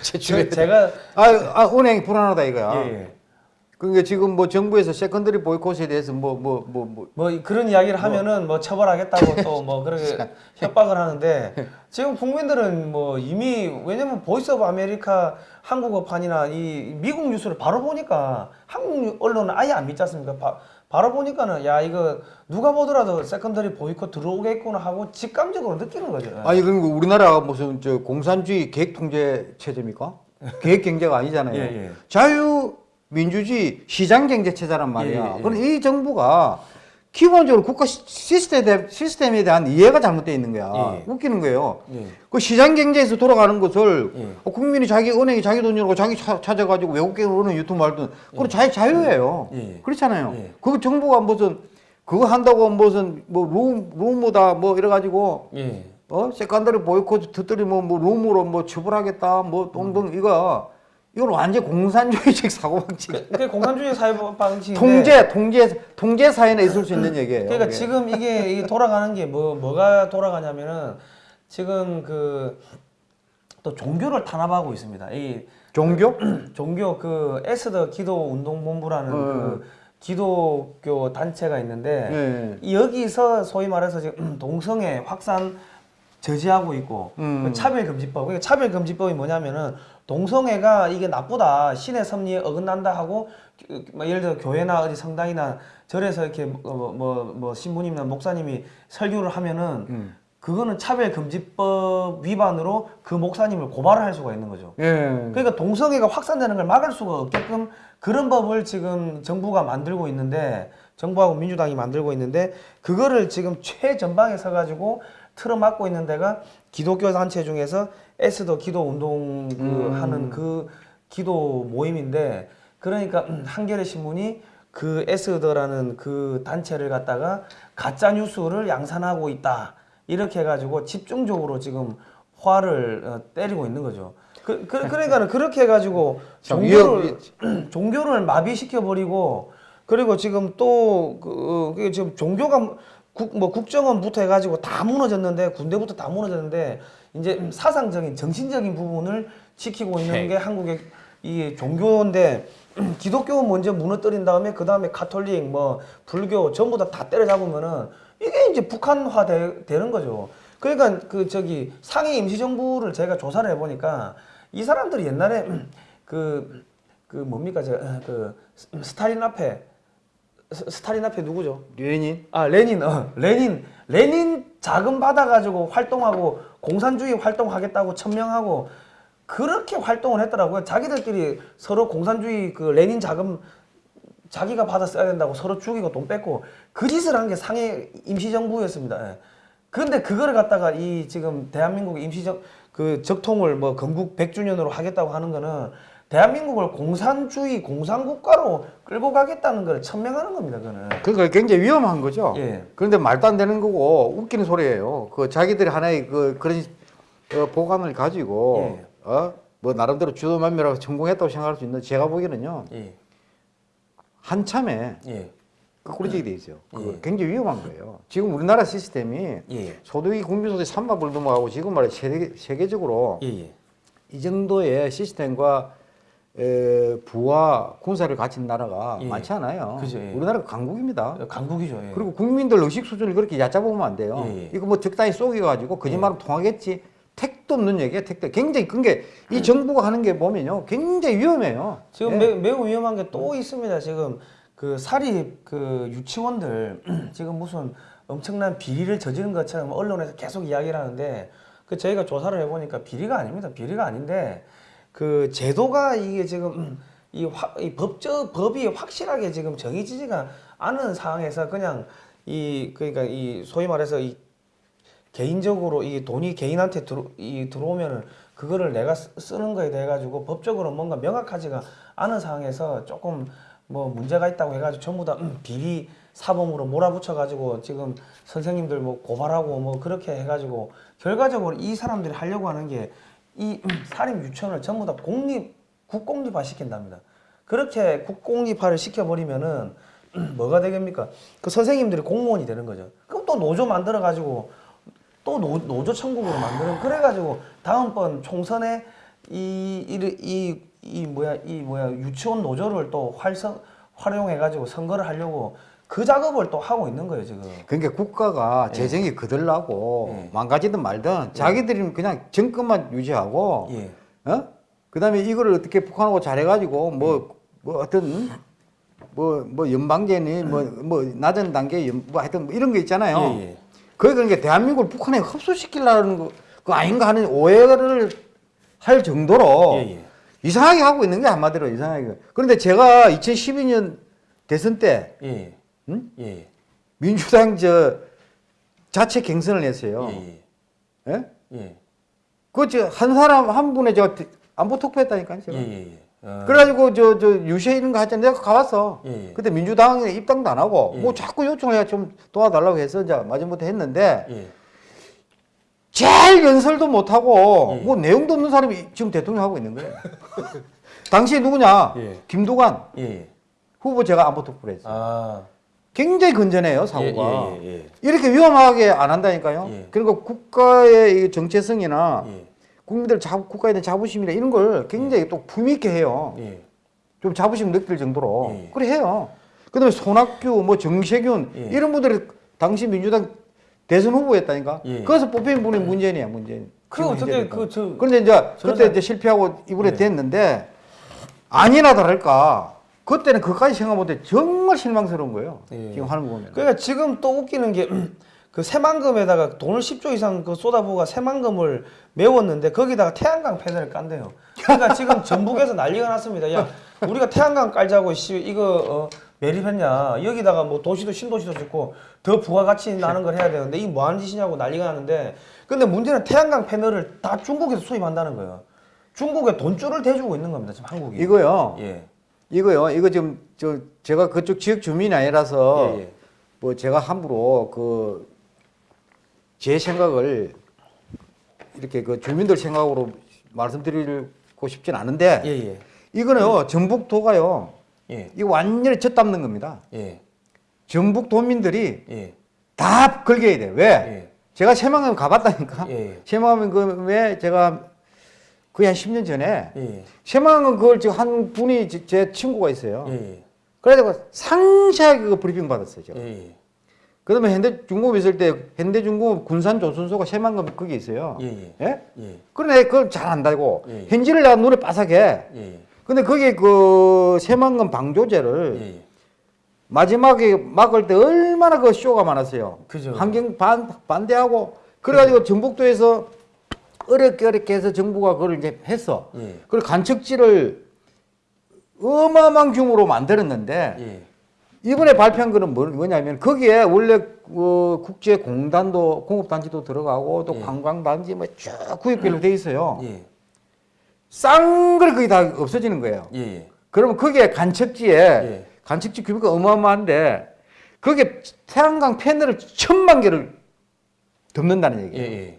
저, 저, 제가 아, 아 은행이 불안하다 이거야. 예, 예. 그러니까 지금 뭐 정부에서 secondary boycott에 대해서 뭐 뭐 뭐 뭐 뭐 그런 이야기를 하면은 뭐 처벌하겠다고 또 뭐 그렇게 협박을 하는데 지금 국민들은 뭐 이미 왜냐면 Voice of America 한국어판이나 이 미국 뉴스를 바로 보니까 한국 언론은 아예 안 믿지 않습니까? 바, 바로 보니까는 야 이거 누가 보더라도 secondary boycott 들어오겠구나 하고 직감적으로 느끼는 거죠. 아니 그럼 우리나라가 무슨 저 공산주의 계획 통제 체제입니까? 계획 경제가 아니잖아요. 예, 예. 자유 민주주의 시장 경제 체제란 말이야. 예, 예, 예. 그럼 이 정부가 기본적으로 국가 시- 시스템에, 시스템에 대한 이해가 잘못되어 있는 거야. 예, 예. 웃기는 거예요. 예. 그 시장 경제에서 돌아가는 것을 예. 어, 국민이 자기 은행이 자기 돈이라고 자기 차, 찾아가지고 외국계 은행 유통 말든 그건 자기 자유예요. 예, 예. 그렇잖아요. 예. 그 정부가 무슨 그거 한다고 무슨 뭐 루머, 루머다 뭐 이래가지고 예. 어 secondary boycott 듣더니 뭐, 뭐 루머로 뭐 처벌하겠다 뭐 동등 이거 이건 완전 공산주의적 사고방식 그, 그게 공산주의 사회 방식인데 통제 통제 통제 사회에 있을 수 있는 얘기예요. 그러니까 그게. 지금 이게, 이게 돌아가는 게 뭐 뭐가 돌아가냐면은 지금 그 또 종교를 탄압하고 있습니다. 이 종교? 종교 그 에스더 기도 운동 본부라는 그 기독교 단체가 있는데 네. 여기서 소위 말해서 지금 동성애 확산 저지하고 있고 음. 그 차별금지법. 그러니까 차별금지법이 뭐냐면은 동성애가 이게 나쁘다 신의 섭리에 어긋난다 하고 그, 뭐 예를 들어 교회나 어디 성당이나 절에서 이렇게 뭐뭐 뭐 신부님이나 목사님이 설교를 하면은 음. 그거는 차별금지법 위반으로 그 목사님을 고발을 할 수가 있는 거죠. 예. 그러니까 동성애가 확산되는 걸 막을 수가 없게끔 그런 법을 지금 정부가 만들고 있는데 정부하고 민주당이 만들고 있는데 그거를 지금 최전방에 서가지고 틀어 막고 있는 데가 기독교 단체 중에서 에스더 기도 운동 그 음. 하는 그 기도 모임인데 그러니까 음, 한겨레 신문이 그 에스더라는 그 단체를 갖다가 가짜 뉴스를 양산하고 있다 이렇게 해가지고 집중적으로 지금 화를 어, 때리고 있는 거죠. 그, 그, 그러니까는 그렇게 해가지고 참 종교를 종교를 마비시켜 버리고 그리고 지금 또그 그 지금 종교가 국, 뭐 국정원부터 해가지고 다 무너졌는데 군대부터 다 무너졌는데 이제 사상적인 정신적인 부분을 지키고 있는 게 한국의 이 종교인데 기독교 먼저 무너뜨린 다음에 그 다음에 가톨릭 뭐 불교 전부 다 다 때려잡으면은 이게 이제 북한화 되, 되는 거죠. 그러니까 그 저기 상해 임시정부를 제가 조사를 해보니까 이 사람들이 옛날에 그, 그 뭡니까? 저그 스탈린 앞에 스- 스탈린 앞에 누구죠? 레닌? 아 레닌 어 레닌 레닌 자금 받아가지고 활동하고 공산주의 활동하겠다고 천명하고 그렇게 활동을 했더라고요. 자기들끼리 서로 공산주의 그 레닌 자금 자기가 받아 써야 된다고 서로 죽이고 돈 뺏고 그 짓을 한 게 상해 임시정부였습니다. 예. 그런데 그거를 갖다가 이 지금 대한민국 임시적 그 적통을 뭐 건국 100주년으로 하겠다고 하는 거는 대한민국을 공산주의 공산국가로 끌고 가겠다는 걸 천명하는 겁니다. 그거는. 그러니까 굉장히 위험한 거죠. 예. 그런데 말도 안 되는 거고 웃기는 소리예요. 그 자기들이 하나의 그 그런 어, 보관을 가지고 예. 어? 뭐 나름대로 주도만미라고 성공했다고 생각할 수 있는 제가 보기에는요 예. 한참에 예. 거꾸로지게 돼 있어요. 예. 굉장히 위험한 거예요. 지금 우리나라 시스템이 예. 소득이 국민소득 3만 불 넘어가고 지금 말해 세계, 세계적으로 예. 예. 이 정도의 시스템과 에, 부와 군사를 갖춘 나라가 예. 많지 않아요. 그죠, 예. 우리나라가 강국입니다. 강국이죠. 예. 그리고 국민들 의식 수준을 그렇게 얕잡으면 안 돼요. 예, 예. 이거 뭐 적당히 속여가지고 거짓말은 통하겠지. 택도 없는 얘기야, 택도. 굉장히 큰게이 정부가 하는 게 보면요, 굉장히 위험해요. 지금 예. 매, 매우 위험한 게 또 있습니다. 지금 그 사립 그 유치원들 지금 무슨 엄청난 비리를 저지른 것처럼 언론에서 계속 이야기를 하는데 그 저희가 조사를 해보니까 비리가 아닙니다. 비리가 아닌데 그 제도가 이게 지금 이, 확, 이 법적 법이 확실하게 지금 정해지지가 않은 상황에서 그냥 이 그러니까 이 소위 말해서 이 개인적으로 이 돈이 개인한테 들어 이 들어오면은 그거를 내가 쓰- 쓰는 거에 대해 가지고 법적으로 뭔가 명확하지가 않은 상황에서 조금 뭐 문제가 있다고 해가지고 전부 다 음, 비리 사범으로 몰아붙여 가지고 지금 선생님들 뭐 고발하고 뭐 그렇게 해가지고 결과적으로 이 사람들이 하려고 하는 게 이 사립 유치원을 전부 다 공립 국공립화 시킨답니다. 그렇게 국공립화를 시켜버리면은 뭐가 되겠습니까? 그 선생님들이 공무원이 되는 거죠. 그럼 또 노조 만들어 가지고 또 노, 노조 천국으로 만드는 그래가지고 다음번 총선에 이 이 이 이, 이 뭐야 이 뭐야 유치원 노조를 또 활성 활용해가지고 선거를 하려고 그 작업을 또 하고 있는 거예요 지금. 그러니까 국가가 재정이 거들나고 예. 망가지든 말든 자기들이 그냥 정권만 유지하고 예. 어? 그 다음에 이거를 어떻게 북한하고 잘해가지고 뭐, 뭐 어떤 뭐, 뭐 연방제니 뭐, 뭐 낮은 단계 연, 뭐 하여튼 뭐 이런 거 있잖아요. 예, 예. 그게 그러니까 대한민국을 북한에 흡수시키려는 거, 그 아닌가 하는 오해를 할 정도로 예, 예. 이상하게 하고 있는 게 한마디로 이상하게. 그런데 제가 2012년 대선 때 예. 응? 예. 민주당 저 자체 경선을 했어요. 예. 예? 예. 예. 그한 사람 한 분의 제가 안보 투표했다니까요. 예. 제가. 예. 어. 그래가지고 저 저 유세 이런 거 하잖아요. 내가 가봤어. 예, 예. 그때 민주당에 입당도 안 하고 예. 뭐 자꾸 요청해야 좀 도와달라고 해서 이제 마지못해 했는데 예. 제일 연설도 못 하고 예. 뭐 내용도 없는 사람이 지금 대통령 하고 있는 거예요. 당시 누구냐? 예. 김두관 예. 후보 제가 안보 투표를 했어요. 아. 굉장히 건전해요 사고가. 예, 예, 예, 이렇게 위험하게 안 한다니까요. 예. 그리고 국가의 이 정체성이나 예, 국민들 자, 국가에 대한 자부심이나 이런 걸 굉장히 또 품위 있게 해요. 예. 좀 자부심 느낄 정도로 예. 그래 해요. 그 다음에 손학규, 뭐 정세균 예. 이런 분들이 당시 민주당 대선 후보였다니까. 예. 거기서 뽑힌 분이 문재인이야 문재인. 그 현재 그저 그런데 이제 그때 이제 실패하고 이번에 예. 됐는데 아니나 다를까 그때는 그까지 생각 못해 정말 실망스러운 거예요. 예. 지금 하는 거 보면. 그러니까 지금 또 웃기는 게 그 새만금에다가 돈을 10조 이상 그 쏟아부어가 새만금을 메웠는데 거기다가 태양광 패널을 깐대요. 그러니까 지금 전북에서 난리가 났습니다. 야 우리가 태양광 깔자고 씨 이거 어, 매립했냐 여기다가 뭐 도시도 신도시도 짓고 더 부가가치 나는 걸 해야 되는데 이 뭐하는 짓이냐고 난리가 나는데 근데 문제는 태양광 패널을 다 중국에서 수입한다는 거예요. 중국에 돈줄을 대주고 있는 겁니다 지금 한국이. 이거요. 예. 이거요. 이거 지금 저 제가 그쪽 지역 주민이 아니라서 예, 예. 뭐 제가 함부로 그 제 생각을 이렇게 그 주민들 생각으로 말씀드리고 싶진 않은데 예, 예. 이거는요 전북도가요 예. 이거 완전히 젖담는 겁니다. 예. 전북 도민들이 예. 다 걸겨야 돼. 왜? 예. 제가 새만금 가봤다니까. 새만금에 제가 거의 한 10년 전에 예. 새만금 그걸 지금 한 분이 제- 제 친구가 있어요. 예. 예. 그래가지고 상세하게 그 브리핑 받았어요. 제가. 예. 예. 그 다음에 현대중공업 있을 때 현대중공업 군산조선소가 새만금 거기 있어요. 예, 예. 예? 예. 그러네 그걸 잘 안다고. 예. 현지를 내가 눈에 빠삭해. 예. 근데 거기 그 새만금 방조제를 예. 마지막에 막을 때 얼마나 그 쇼가 많았어요. 그죠. 환경 반, 반대하고 그래가지고 전북도에서 어렵게 어렵게 해서 정부가 그걸 이제 했어. 예. 그걸 간척지를 어마어마한 규모로 만들었는데 예. 이번에 발표한 거는 뭐- 뭐냐면 거기에 원래 어, 국제 공단도 공업단지도 들어가고 또 예. 관광단지 뭐 쭉 구역별로 돼 있어요. 예. 싼걸 거의 다 없어지는 거예요. 예. 예. 그러면 거기에 간척지에 예. 간척지 규모가 어마어마한데 거기에 태양광 패널을 천만 개를 덮는다는 예. 얘기예요.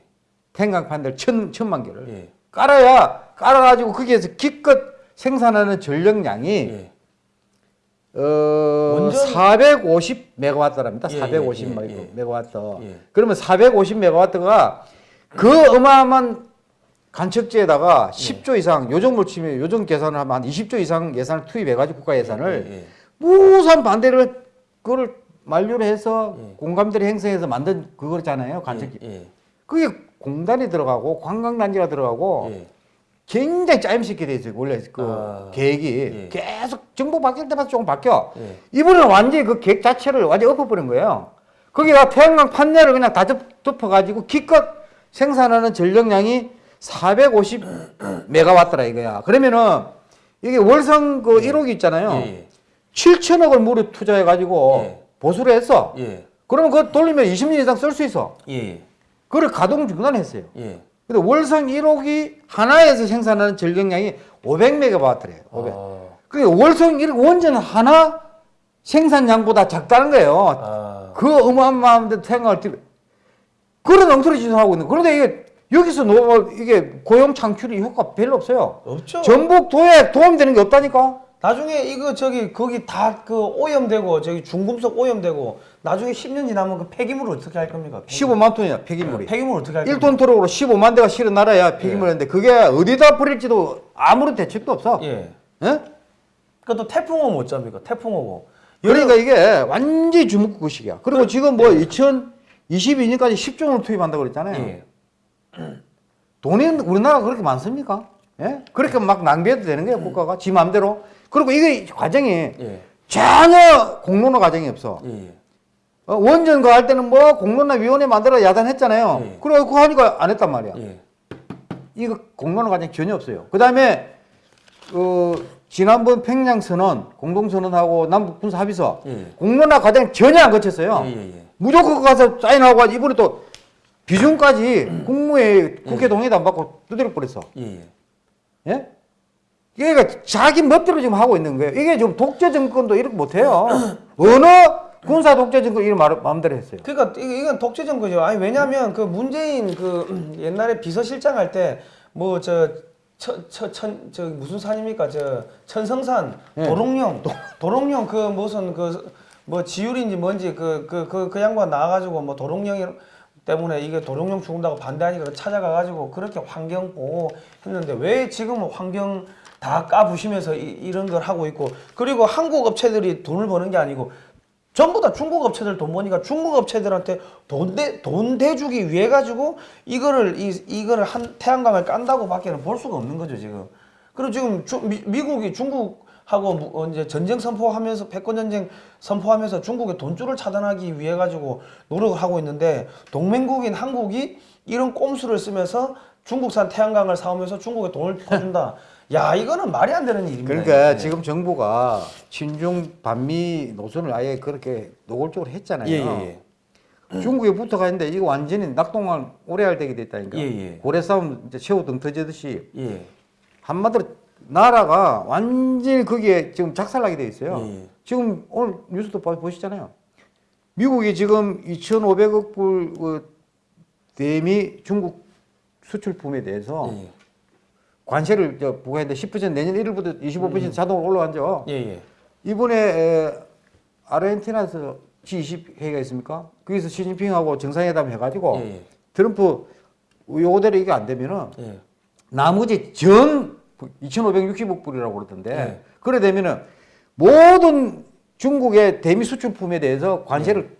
패널 천, 천만 개를 예. 깔아야 깔아가지고 거기에서 기껏 생산하는 전력량이 예. 어, 원전- 450 메가와트랍니다. 예, 450 예, 예, 예. 메가와트. 예. 그러면 450 메가와트가 그 어마어마한 간척지에다가 10조 이상 요정을 치면 요정 계산을 하면 한 20조 이상 예산을 투입해가지고 국가 예산을. 무산 반대를 그걸 만류를 해서 예. 공감대를 형성해서 만든 그거잖아요. 간척지. 예. 그게 공단이 들어가고 관광단지가 들어가고 예. 굉장히 짜임새 있게 돼 있어요. 원래 그 아, 계획이 예. 계속 정부 바뀔 때마다 조금 바뀌어. 예. 이번에는 완전히 그 계획 자체를 완전히 엎어버린 거예요. 거기다 태양광 판넬을 그냥 다 덮, 덮어가지고 기껏 생산하는 전력량이 450 메가와트라 이거야. 그러면은 이게 월성 그 1호기 있잖아요. 예. 7천억을 무료 투자해가지고 예. 보수를 했어. 예. 그러면 그거 돌리면 20년 이상 쓸 수 있어. 예. 그걸 가동 중단했어요. 예. 근데 월성 1호기 하나에서 생산하는 전력량이 500메가와트래요. 500. 아. 그게 월성 1호 원전 하나 생산량보다 작다는 거예요. 아. 그 어마어마한데 생각을 들 그런 엉터리 짓을 하고 있는. 그런데 이게 여기서 노 이게 고용 창출이 효과 별로 없어요. 없죠. 전북도에 도움되는 게 없다니까. 나중에 이거 저기 거기 다 그 오염되고 저기 중금속 오염되고 나중에 10년 지나면 그 폐기물을 어떻게 할 겁니까? 폐기물. 15만 톤이야 폐기물이. 폐기물 어떻게 할 겁니까? 1톤 토록으로 15만 대가 실은 나라야 폐기물인데 그게 어디다 버릴지도 아무런 대책도 없어. 예. 예? 그또 태풍 오면 어쩝니까? 태풍 오고. 그러니까 이게 완전히 주먹구식이야. 그리고 지금 뭐 2022년까지 10조 원을 투입한다고 그랬잖아요. 예. 돈이 우리나라가 그렇게 많습니까? 예? 그렇게 막 낭비해도 되는 거예요, 국가가. 지 마음대로. 그리고 이게 과정이 예. 전혀 공론화 과정이 없어. 예. 예. 어, 원전 그할 때는 뭐 공론화 위원회 만들어 야단했잖아요. 예. 그래, 그거 하니까 안 했단 말이야. 예. 이거 공론화 과정이 전혀 없어요. 그 다음에, 어, 지난번 평양 선언, 공동 선언하고 남북 군사 합의서, 예. 공론화 과정 전혀 안 거쳤어요. 예, 예, 예. 무조건 가서 사인하고 이번에 또 비중까지 국무회 국회 동의도 안 받고 두드려 버렸어. 예. 얘가 자기 멋대로 지금 하고 있는 거예요. 이게 지금 독재 정권도 이렇게 못 해요. 어느 군사 독재 정권 이런 말 마음대로 했어요. 그러니까 이- 이건 독재 정권이죠. 아니 왜냐하면 그 문재인 그 옛날에 비서실장 할 때 뭐저 천천 저 무슨 산입니까 저 천성산 예. 도롱뇽 도롱뇽 그 무슨 그 뭐 지율인지 뭔지 그 그 그그 양반 나와가지고 뭐 도롱뇽 때문에 이게 도롱뇽 죽는다고 반대하니까 찾아가가지고 그렇게 환경 보호 했는데 왜 지금은 환경 다 까부시면서 이, 런걸 하고 있고 그리고 한국 업체들이 돈을 버는 게 아니고 전부 다 중국 업체들 돈 버니까 중국 업체들한테 돈 대 돈 대주기 위해 가지고 이거를 이 이거를 한 태양광을 깐다고 밖에는 볼 수가 없는 거죠 지금. 그리고 지금 주, 미, 미국이 중국하고 무- 어, 이제 전쟁 선포하면서 패권 전쟁 선포하면서 중국의 돈줄을 차단하기 위해 가지고 노력을 하고 있는데 동맹국인 한국이 이런 꼼수를 쓰면서 중국산 태양광을 사오면서 중국에 돈을 퍼준다. 야 이거는 말이 안 되는 일입니다. 그러니까 이게. 지금 정부가 친중 반미 노선을 아예 그렇게 노골적으로 했잖아요. 예, 예, 중국에 붙어가 있는데 이거 완전히 낙동강 오래할 되게 됐다니까. 예, 예. 고래 싸움 이제 새우 등 터지듯이 예. 한마디로 나라가 완전히 거기에 지금 작살나게 돼 있어요. 예, 예. 지금 오늘 뉴스도 봐- 보시잖아요. 미국이 지금 2,500억 불 그, 대미 중국 수출품에 대해서 예, 관세를 저 부과했는데 10% 내년 1일부터 25% 자동으로 올라간죠. 예, 예. 이번에 에, 아르헨티나에서 G20 회의가 있습니까? 거기서 시진핑하고 정상회담 해가지고 예, 예. 트럼프 요거대로 이게 안 되면은 예. 나머지 전 2,560억 불이라고 그러던데 네. 그래 되면은 모든 중국의 대미 수출품에 대해서 관세를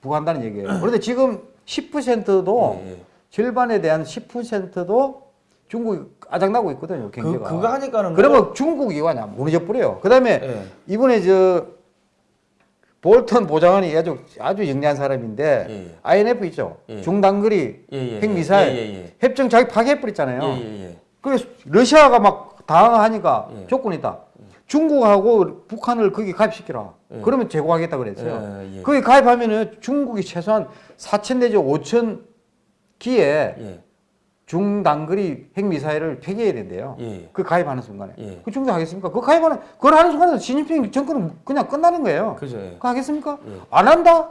부과한다는 얘기예요. 그런데 지금 10%도 예, 예. 절반에 대한 10%도 중국이 아작나고 있거든요. 그 경제가. 그거 하니까는 뭐- 그러면 중국이 와냐 무너져 버려요. 그다음에 예. 이번에 저 볼턴 보좌관이 아주 아주 영리한 사람인데 예, 예. INF 있죠. 예. 중단거리 예, 예, 핵미사일. 협정 자기 파기해 버렸잖아요. 그래서 러시아가 막 당하니까 예. 조건이 있다. 중국하고 북한을 거기 가입시키라. 예. 그러면 제공하겠다 그랬어요. 거기 가입하면은 중국이 최소한 4천 내지 5천 기에 예. 중단거리 핵미사일을 폐기해야 된대요. 예. 그 가입하는 순간에. 예. 그 중국 하겠습니까? 그 가입하는, 그걸 하는 순간에 시진핑 정권은 그냥 끝나는 거예요. 그죠. 예. 그거 하겠습니까? 예. 안 한다?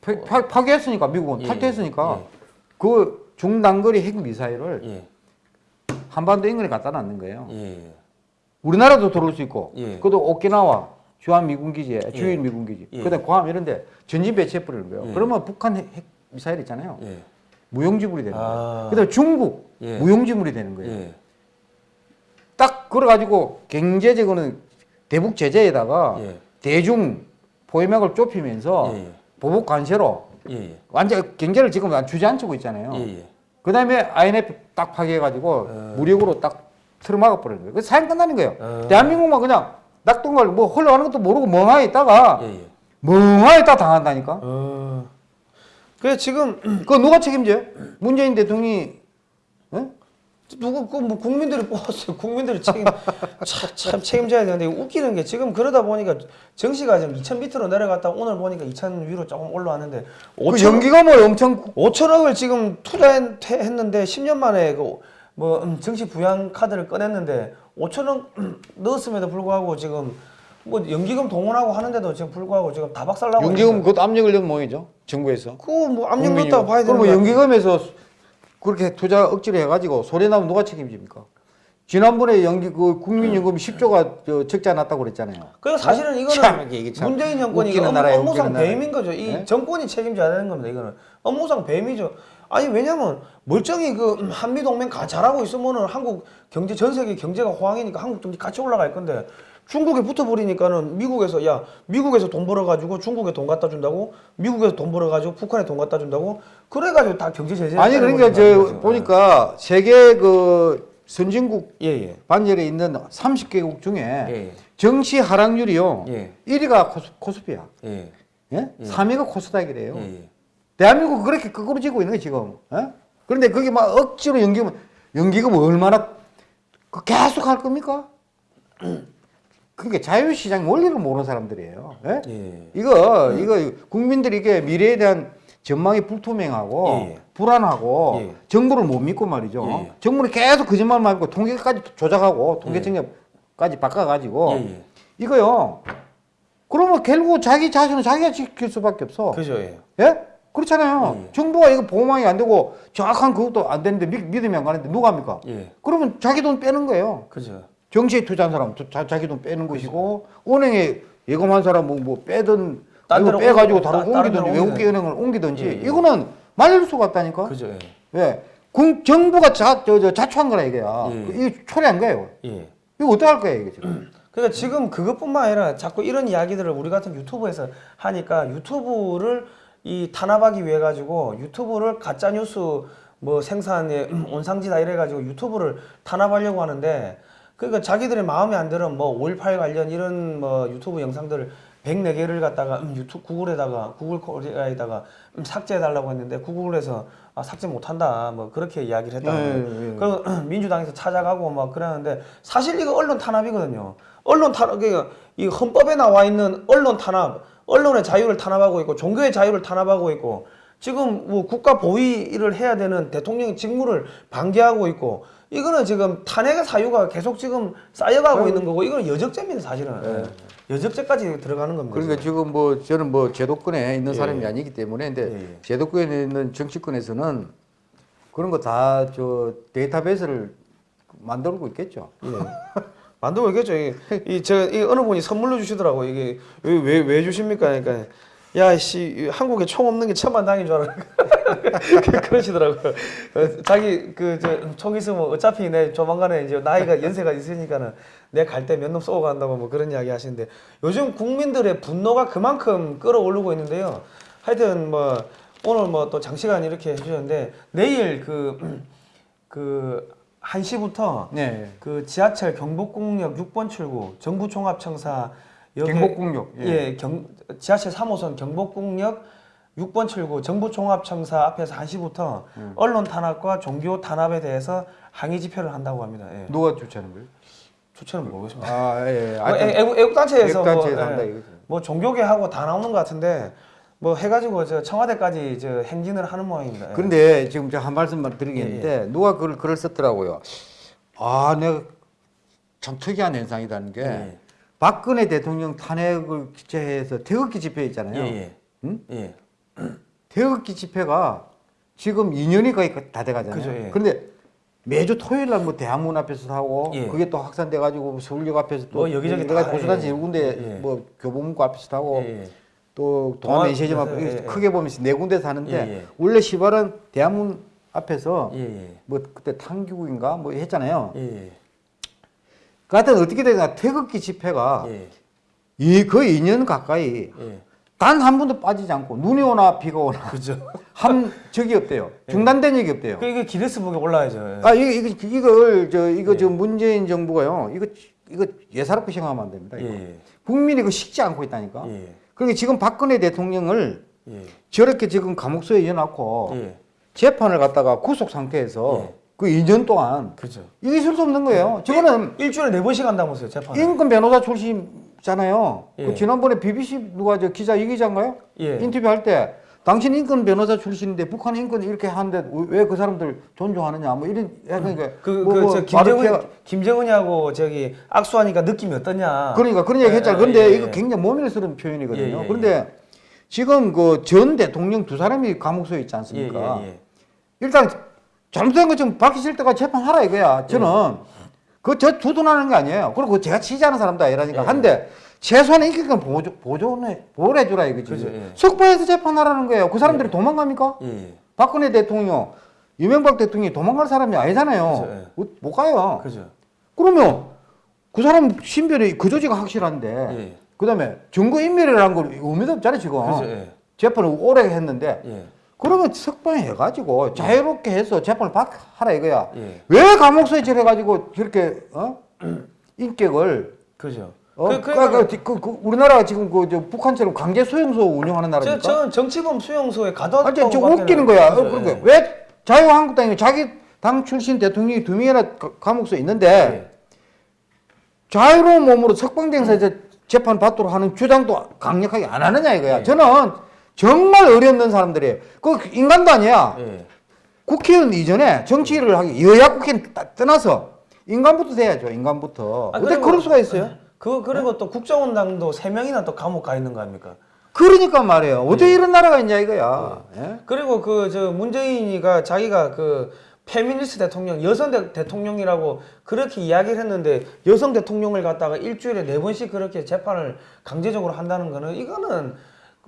파, 파, 파기했으니까, 미국은 예, 탈퇴했으니까. 예. 그 중단거리 핵미사일을 예. 한반도 인근에 갖다 놨는 거예요. 예. 우리나라도 들어올 수 있고, 예. 그것도 오키나와 주한 미군기지에, 주일 미군기지, 예. 그다음 괌 이런데 전진 배치해 버리는 거예요. 예. 그러면 북한 핵, 핵 미사일 있잖아요. 예. 무용지물이 되는 아. 거예요. 그다음 중국 예. 무용지물이 되는 거예요. 예. 딱 그래가지고 경제적으로는 대북 제재에다가 예. 대중 포획력을 좁히면서 예. 보복 관세로 예. 예. 완전 경제를 지금 주저앉히고 있잖아요. 예. 예. 그다음에 IMF 딱 파괴해가지고 어. 무력으로 딱 틀어막아 버리는 거예요. 그 사연 끝나는 거예요. 어. 대한민국만 그냥 낙동갈 뭐 흘러가는 것도 모르고 멍하니 있다가 예. 예. 멍하니 있다 당한다니까. 어. 그래 지금 그거 누가 책임져요? 문재인 대통령이 어? 누구 그뭐 국민들이 뽑았어요. 국민들이 책임 참, 참 책임져야 되는데 웃기는 게 지금 그러다 보니까 정시가 지금 2천 밑으로 내려갔다 오늘 보니까 2천 위로 조금 올라왔는데 그 5천 연기가 뭐 엄청 5천억을 지금 투자했는데 10년 만에 그뭐 음, 정시 부양 카드를 꺼냈는데 5천억 넣었음에도 불구하고 지금 뭐 연기금 동원하고 하는데도 지금 불구하고 지금 다 박살나고 연기금 그것도 압력을 넣은 모양이죠. 정부에서. 그거 뭐 압력. 넣었다고 봐야 되는 그러면 거야. 연기금에서 그렇게 투자 억지로 해가지고 소리 나면 누가 책임집니까? 지난번에 연기 그 국민연금 10조가 저 적자 났다고 그랬잖아요. 그리고 사실은 참, 이거는 이게 참 문재인 정권이 업무, 상 웃기는 나라예요. 배임인 거죠. 이 네? 정권이 책임져야 되는 겁니다. 이거는 업무상 배임이죠. 아니 왜냐면 멀쩡히 그 음, 한미 동맹 가 잘하고 있으면은 한국 경제 전 세계 경제가 호황이니까 한국 경제 같이 올라갈 건데 중국에 붙어버리니까는 미국에서 야 미국에서 돈 벌어가지고 중국에 돈 갖다 준다고 미국에서 돈 벌어가지고 북한에 돈 갖다 준다고 그래가지고 다 경제 제재 아니 그러니까 저 보니까 세계 그 선진국 예 예 반열에 있는 30개국 중에 예. 정시 하락률이요. 예. 1위가 코스, 코스피야. 예. 예? 3위가 코스닥이래요. 예. 예. 대한민국 그렇게 거꾸로 지고 있는 거예요 지금. 예? 그런데 그게 막 억지로 연기금 연기금 얼마나 그 계속 할 겁니까? 그게 자유시장 원리를 모르는 사람들이에요. 예? 예. 이거 이거 국민들이 이게 미래에 대한 전망이 불투명하고 예, 예. 불안하고 예. 정부를 못 믿고 말이죠. 예, 예. 정부는 계속 거짓말만 하고 통계까지 조작하고 통계청력까지 바꿔가지고 예, 예. 이거요. 그러면 결국 자기 자신은 자기가 지킬 수밖에 없어. 그죠 예. 예? 그렇잖아요. 예. 정부가 이거 보호망이 안 되고 정확한 그것도 안 되는데 믿, 믿음이 안 가는데 누가 합니까? 예. 그러면 자기 돈 빼는 거예요. 그죠 정치에 투자한 사람 은 자, 자기 돈 빼는 것이고 은행에 예금한 사람은 뭐 빼든 딴 이거 데로 빼가지고 옮기- 다른 옮기든지 외국계 은행을 옮기든지 예, 예. 이거는 말릴 수가 없다니까. 그죠. 예. 왜? 군 정부가 자, 저, 저 자초한 거라 이거야. 예. 이게 초래한 거예요. 예. 이거 어떻게 할 거야 이게 지금? 그러니까 지금 그것뿐만 아니라 자꾸 이런 이야기들을 우리 같은 유튜브에서 하니까 유튜브를 이 탄압하기 위해 가지고 유튜브를 가짜 뉴스 뭐 생산에 온상지다 이래 가지고 유튜브를 탄압하려고 하는데 그러니까 자기들의 마음에 안 들은 뭐5.18 관련 이런 뭐 유튜브 영상들을 104개를 갖다가 음, 유튜브 구글에다가 구글 코리아에다가 음, 삭제해 달라고 했는데 구글에서 아, 삭제 못 한다. 뭐 그렇게 이야기를 했다는 예. 예, 예. 그리고 민주당에서 찾아가고 막 그러는데 사실 이거 언론 탄압이거든요. 언론 탄압, 그이 헌법에 나와 있는 언론 탄압, 언론의 자유를 탄압하고 있고 종교의 자유를 탄압하고 있고 지금 뭐 국가 보위를 해야 되는 대통령 직무를 방기하고 있고 이거는 지금 탄핵의 사유가 계속 지금 쌓여가고 있는 거고 이거는 여적죄입니다 사실은 여적죄까지 들어가는 겁니다. 그러니까 지금 뭐 저는 뭐 제도권에 있는 예. 사람이 아니기 때문에 근데 예, 예. 제도권에 있는 정치권에서는 그런 거 다 저 데이터베이스를 만들고 있겠죠. 예. 만들고 있겠죠. 이, 이 제가 이 어느 분이 선물로 주시더라고. 이게 왜왜 왜 주십니까? 그러니까 야 씨 한국에 총 없는 게 천만 당인 줄 알아. 그러시더라고요. 어, 자기 그 저 총 있으면 어차피 내 조만간에 이제 나이가 연세가 있으니까는 내갈때 몇 놈 쏘고 간다고 뭐 그런 이야기 하시는데 요즘 국민들의 분노가 그만큼 끌어오르고 있는데요. 하여튼 뭐 오늘 뭐 또 장시간 이렇게 해주셨는데 내일 그 그 1시부터 네. 그 지하철 경복궁역 6번 출구 정부종합청사 역에- 경복궁역, 예. 예, 경, 지하철 3호선 경복궁역 6번 출구 정부종합청사 앞에서 1시부터 음. 언론 탄압과 종교 탄압에 대해서 항의 집회를 한다고 합니다. 예. 누가 주최하는 거예요? 추천은 모르겠습니다. 아 예. 뭐 애- 애국, 애국단체에서 애국단체에서 뭐, 한다 예, 이거죠. 뭐 종교계하고 다 나오는 것 같은데 뭐 해가지고 저 청와대까지 저 행진을 하는 모양입니다. 예. 그런데 지금 제가 한 말씀만 드리겠는데 누가 그걸 글을 썼더라고요. 아, 내가 참 특이한 현상이라는 게 예. 박근혜 대통령 탄핵을 기체해서 태극기 집회 있잖아요. 예, 응? 예. 예. 태극기 집회가 지금 2년이 거의 다 돼가잖아요. 그죠, 예. 그런데 매주 토요일 날뭐 대학문 앞에서 하고 예. 그게 또 확산돼 가지고 서울역 앞에서 또 뭐 여기저기 내가 다, 보수단체 예. 여러 군데 예. 뭐 교보문고 앞에서 하고 예, 예. 또 동아- 동아메 시제점 앞 예, 예, 예. 크게 보면 네 군데서 하는데 예, 예. 원래 시발은 대학문 앞에서 예, 예. 뭐 그때 탕규국인가 뭐 했잖아요. 예, 예. 그 하여튼 어떻게 되냐 태극기 집회가 예. 이 거의 2년 가까이 예. 단한 번도 빠지지 않고 눈이 오나 비가 오나 그죠. 한 적이 없대요. 중단된 적이 없대요. 그 이게 기네스북에 올라야죠. 예. 아 이거 이거 이걸 저 이거 저 문재인 정부가요. 이거 이거 예사롭게 생각하면 안 됩니다. 예. 국민이 이거 식지 않고 있다니까. 예. 그러니까 지금 박근혜 대통령을 예. 저렇게 지금 감옥소에 넣어놓고 예. 재판을 갖다가 구속 상태에서 예. 그 2년 동안 그죠. 이게 있을 수 없는 거예요. 저거는 일, 주일에 네 번씩 한다면서요, 재판. 인권 변호사 출신잖아요. 예. 그 지난번에 BBC 누가 저 기자 이 기자인가요? 예. 인터뷰할 때 당신 인권 변호사 출신인데 북한 인권 이렇게 하는데 왜 그 사람들 존중하느냐 뭐 이런 그러니까 그, 뭐, 그, 뭐 저, 김정은, 김정은이하고 저기 악수하니까 느낌이 어떠냐. 그러니까 그런 얘기 했잖아. 예, 근데 예, 이거 예. 굉장히 모멸스러운 표현이거든요. 예, 예, 그런데 지금 그 전 대통령 두 사람이 감옥소에 있지 예, 않습니까? 예, 예. 일단 잘못된 거좀 밝히실 때가 재판하라 이거야. 저는 그저 두둔하는 게 아니에요. 그리고 제가 취재하는 사람도 아니라니까. 예. 한데 최소한 인격은 보조, 보존해, 보호해 주라 이거지. 그죠, 예. 석방해서 재판하라는 거예요. 그 사람들이 도망갑니까? 예, 예. 박근혜 대통령, 이명박 대통령이 도망갈 사람이 아니잖아요. 그죠, 예. 못- 못 가요. 그죠. 그러면 그 사람 신변이 그 조지가 확실한데 예. 그다음에 증거 인멸이라는 걸 의미도 없잖아요 지금 예. 재판을 오래 했는데 예. 그러면 석방해가지고 자유롭게 해서 재판을 받 하라 이거야 예. 왜 감옥소에 저래가지고 저렇게 어 인격을 그죠. 어 그, 그, 그, 그, 그, 그 우리나라가 지금 그저 북한처럼 강제 수용소 운영하는 저, 나라니까 저는 정치범 수용소에 아, 가뒀다고 저, 저 웃기는 거야. 어, 그죠, 그러니까 예. 왜 자유한국당이 자기 당 출신 대통령이 두 명이나 가- 감옥소에 있는데 예. 자유로운 몸으로 석방돼서 이제 재판 받도록 하는 주장도 강력하게 안 하느냐 이거야. 예. 저는 정말 어이없는 사람들이에요. 그 인간도 아니야. 예. 국회의원 이전에 정치를 하기 여야 국회는 따- 떠나서 인간부터 돼야죠. 인간부터. 아, 어떻게 그럴 수가 있어요? 그 그리고 또 국정원당도 세 명이나 또 감옥 가 있는 거 아닙니까? 그러니까 말이에요. 어떻게 이런 나라가 있냐 이거야. 예? 그리고 그 저 문재인이가 자기가 그 페미니스트 대통령, 여성 대, 대통령이라고 그렇게 이야기를 했는데 여성 대통령을 갖다가 일주일에 네 번씩 그렇게 재판을 강제적으로 한다는 거는 이거는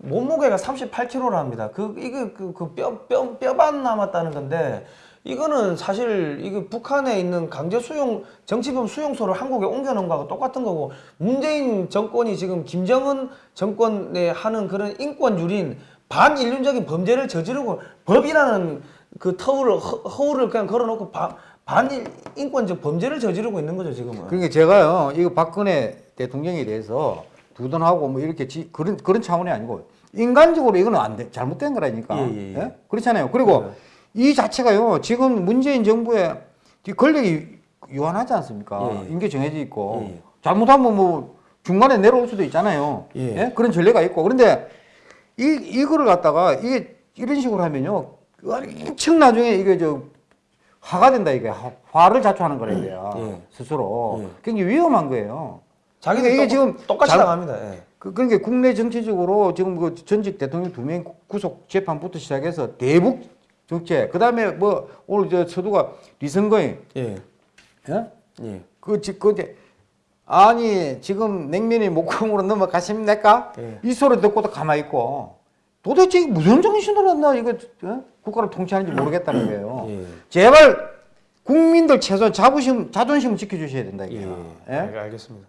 몸무게가 38kg랍니다. 그 이게 그뼈뼈 뼈반 남았다는 건데 이거는 사실 이게 북한에 있는 강제 수용 정치범 수용소를 한국에 옮겨 놓은 거하고 똑같은 거고 문재인 정권이 지금 김정은 정권에 하는 그런 인권 유린 반인륜적인 범죄를 저지르고 법이라는 그 터울을 허- 허울을 그냥 걸어놓고 바- 반인권적 범죄를 저지르고 있는 거죠 지금은. 그러니까 제가요 이거 박근혜 대통령에 대해서 두둔하고 뭐 이렇게 지, 그런 그런 차원이 아니고 인간적으로 이거는 안 돼, 잘못된 거라니까. 예, 예, 예. 그렇잖아요. 그리고 이 자체가요 지금 문재인 정부의 이 권력이 유한하지 않습니까? 예, 예. 임기 정해져 있고 예, 예. 잘못하면 뭐 중간에 내려올 수도 있잖아요. 예. 그런 전례가 있고 그런데 이 이거를 갖다가 이게 이런 식으로 하면요 엄청 나중에 이게 저 화가 된다 이게 화- 화를 자초하는 거라 이게요 예. 스스로 예. 굉장히 위험한 거예요. 자기들 이게 똑- 지금 똑같이 잘- 당합니다. 예. 그, 그러니까 국내 정치적으로 지금 그 전직 대통령 두 명 구속 재판부터 시작해서 대북 정책, 그 다음에 뭐 오늘 저 서두가 리선거인, 예. 예? 예. 그, 지- 그, 아니, 지금 냉면이 목공으로 넘어가십니까? 예. 이 소리 듣고도 가만히 있고 도대체 무슨 정신으로 한다, 이거, 어? 국가를 통치하는지 모르겠다는 거예요. 예. 제발 국민들 최소한 자부심, 자존심 지켜주셔야 된다, 이게. 예. 예? 알- 알겠습니다.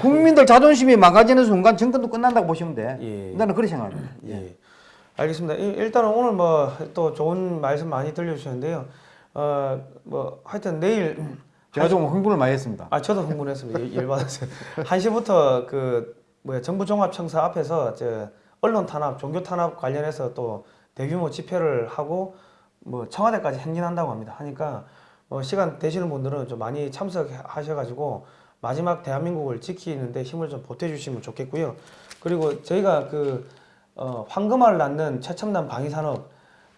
국민들 자존심이 망가지는 순간 정권도 끝난다고 보시면 돼. 예. 나는 그렇게 생각합니다. 예. 알겠습니다. 이- 일단은 오늘 뭐 또 좋은 말씀 많이 들려주셨는데요. 어, 뭐 하여튼 내일 제가 좀 흥분을 많이 했습니다. 아 저도 흥분했습니다. 열- 열받았어요. 1시부터 그 뭐야 정부 종합 청사 앞에서 저 언론 탄압, 종교 탄압 관련해서 또 대규모 집회를 하고 뭐 청와대까지 행진한다고 합니다. 하니까 뭐 시간 되시는 분들은 좀 많이 참석하셔 가지고 마지막 대한민국을 지키는데 힘을 좀 보태주시면 좋겠고요. 그리고 저희가 그 어, 황금알을 낳는 최첨단 방위산업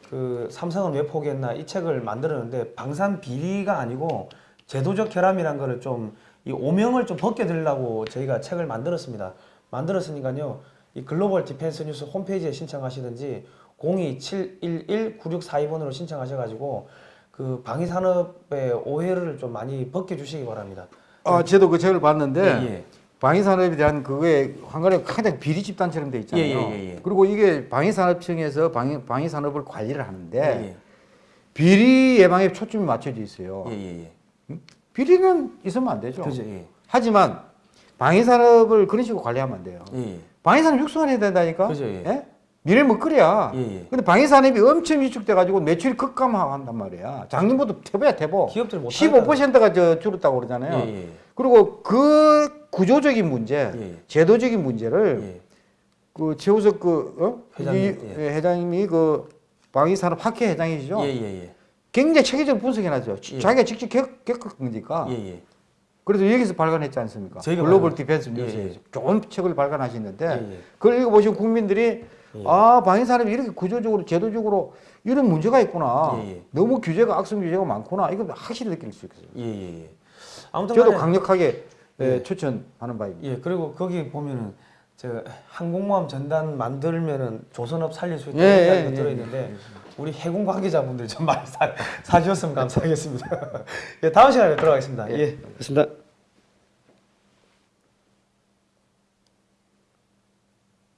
그 삼성은 왜 포기했나 이 책을 만들었는데 방산 비리가 아니고 제도적 결함이란 거를 좀 이 오명을 좀 벗겨드리려고 저희가 책을 만들었습니다. 만들었으니까요. 이 글로벌 디펜스 뉴스 홈페이지에 신청하시든지 02-711-9642번으로 신청하셔가지고 그 방위산업의 오해를 좀 많이 벗겨주시기 바랍니다. 아, 저도 그 책을 봤는데 예, 예. 방위산업에 대한 그거에 한간에 가장 비리 집단처럼 돼 있잖아요. 예, 예, 예, 예. 그리고 이게 방위산업청에서 방위, 방위산업을 관리를 하는데 예, 비리 예방에 초점이 맞춰져 있어요. 예. 비리는 있으면 안 되죠. 그죠, 예. 하지만 방위산업을 그런 식으로 관리하면 안 돼요. 방위산업 육성해야 된다니까. 그죠, 예. 예? 미래 먹거리야. 예, 예. 근데 방위산업이 엄청 위축돼가지고 매출이 급감한단 말이야. 작년부터 태보야 태보. 기업들이 못 15%가 저 줄었다고 그러잖아요. 예, 예. 그리고 그 구조적인 문제, 예. 제도적인 문제를 예. 그 최우석 그 어? 회장님, 이- 예. 회장님이 그 방위산업 학회 회장이시죠. 예, 예, 예. 굉장히 체계적으로 분석해놨죠. 예. 자기가 직접 겪-. 예, 예. 그래서 여기서 발간했지 않습니까? 글로벌 디펜스 예, 뉴스에서 예. 좋은 책을 발간하시는데 예, 예. 그걸 읽어보시면 국민들이 예. 아 방위산업이 이렇게 구조적으로 제도적으로 이런 문제가 있구나. 예, 예. 너무 규제가 악성 규제가 많구나. 이거 확실히 느낄 수 있어요. 예, 예, 예. 아무튼 저도 간에 강력하게 예, 예. 추천하는 바입니다. 예, 그리고 거기 보면은 저 항공모함 전단 만들면은 조선업 살릴 수 있다 예, 이런 예, 거 예, 들어 있는데 우리 해군 관계자분들 좀 많이 사, 사주셨으면 감사하겠습니다. 예, 다음 시간에 들어가겠습니다. 예, 좋습니다.